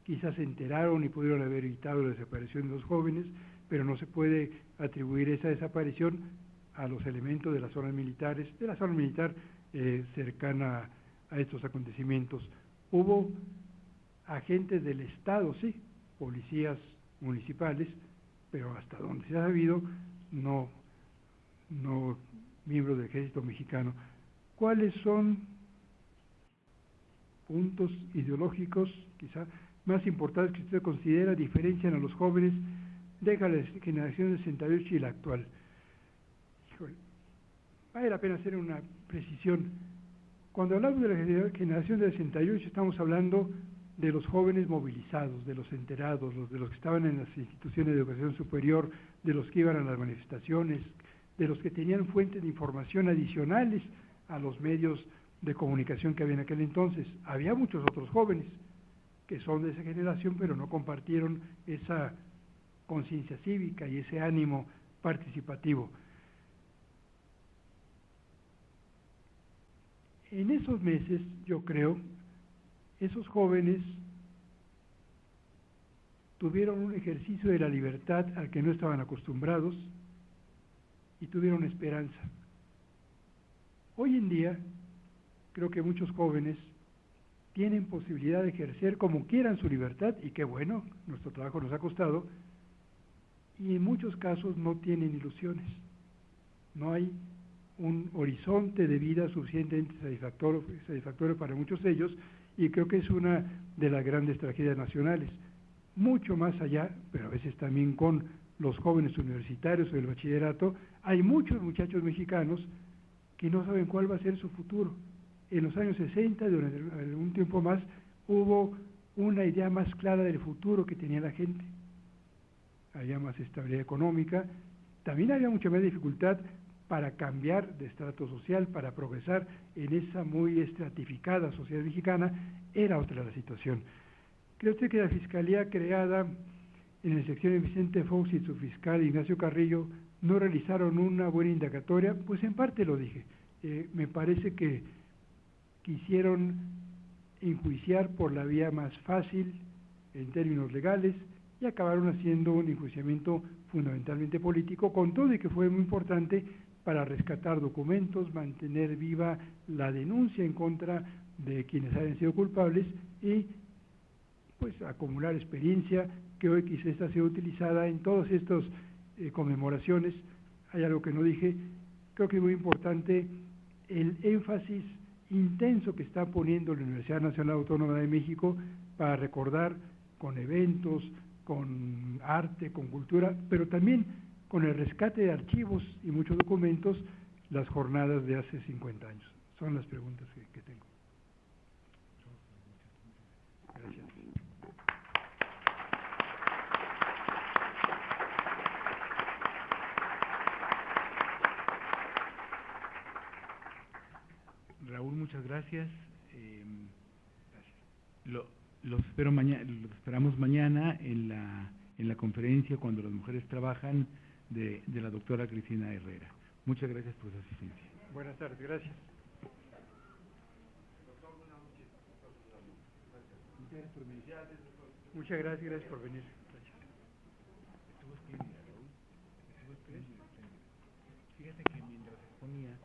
quizás se enteraron y pudieron haber evitado la desaparición de los jóvenes, pero no se puede atribuir esa desaparición a los elementos de las zonas militares, de la zona militar eh, cercana a estos acontecimientos. Hubo agentes del Estado, sí, policías municipales, pero hasta donde se ha sabido no, no miembros del ejército mexicano, ¿cuáles son puntos ideológicos quizá más importantes que usted considera diferencian a los jóvenes deja la generación del 68 y la actual. Vale la pena hacer una precisión. Cuando hablamos de la generación del 68 estamos hablando de los jóvenes movilizados, de los enterados, los, de los que estaban en las instituciones de educación superior, de los que iban a las manifestaciones, de los que tenían fuentes de información adicionales a los medios de comunicación que había en aquel entonces. Había muchos otros jóvenes que son de esa generación, pero no compartieron esa conciencia cívica y ese ánimo participativo. En esos meses, yo creo, esos jóvenes tuvieron un ejercicio de la libertad al que no estaban acostumbrados y tuvieron esperanza. Hoy en día, creo que muchos jóvenes tienen posibilidad de ejercer como quieran su libertad, y qué bueno, nuestro trabajo nos ha costado, y en muchos casos no tienen ilusiones. No hay un horizonte de vida suficientemente satisfactorio, satisfactorio para muchos de ellos, y creo que es una de las grandes tragedias nacionales. Mucho más allá, pero a veces también con los jóvenes universitarios o del bachillerato, hay muchos muchachos mexicanos que no saben cuál va a ser su futuro en los años 60, durante algún tiempo más, hubo una idea más clara del futuro que tenía la gente. Había más estabilidad económica, también había mucha más dificultad para cambiar de estrato social, para progresar en esa muy estratificada sociedad mexicana, era otra la situación. Creo usted que la fiscalía creada en la sección de Vicente Fox y su fiscal Ignacio Carrillo no realizaron una buena indagatoria, pues en parte lo dije. Eh, me parece que quisieron enjuiciar por la vía más fácil en términos legales y acabaron haciendo un enjuiciamiento fundamentalmente político, con todo y que fue muy importante para rescatar documentos, mantener viva la denuncia en contra de quienes hayan sido culpables y pues acumular experiencia que hoy quizá está siendo utilizada en todas estas eh, conmemoraciones. Hay algo que no dije, creo que es muy importante el énfasis intenso que está poniendo la Universidad Nacional Autónoma de México para recordar con eventos, con arte, con cultura, pero también con el rescate de archivos y muchos documentos, las jornadas de hace 50 años. Son las preguntas que, tengo. Gracias. Raúl, muchas gracias. Eh, lo, los espero mañana, los esperamos mañana en la, en la conferencia cuando las mujeres trabajan de, de la doctora Cristina Herrera. Muchas gracias por su asistencia. Buenas tardes, gracias. Muchas gracias, gracias por venir. Fíjate que mientras exponía...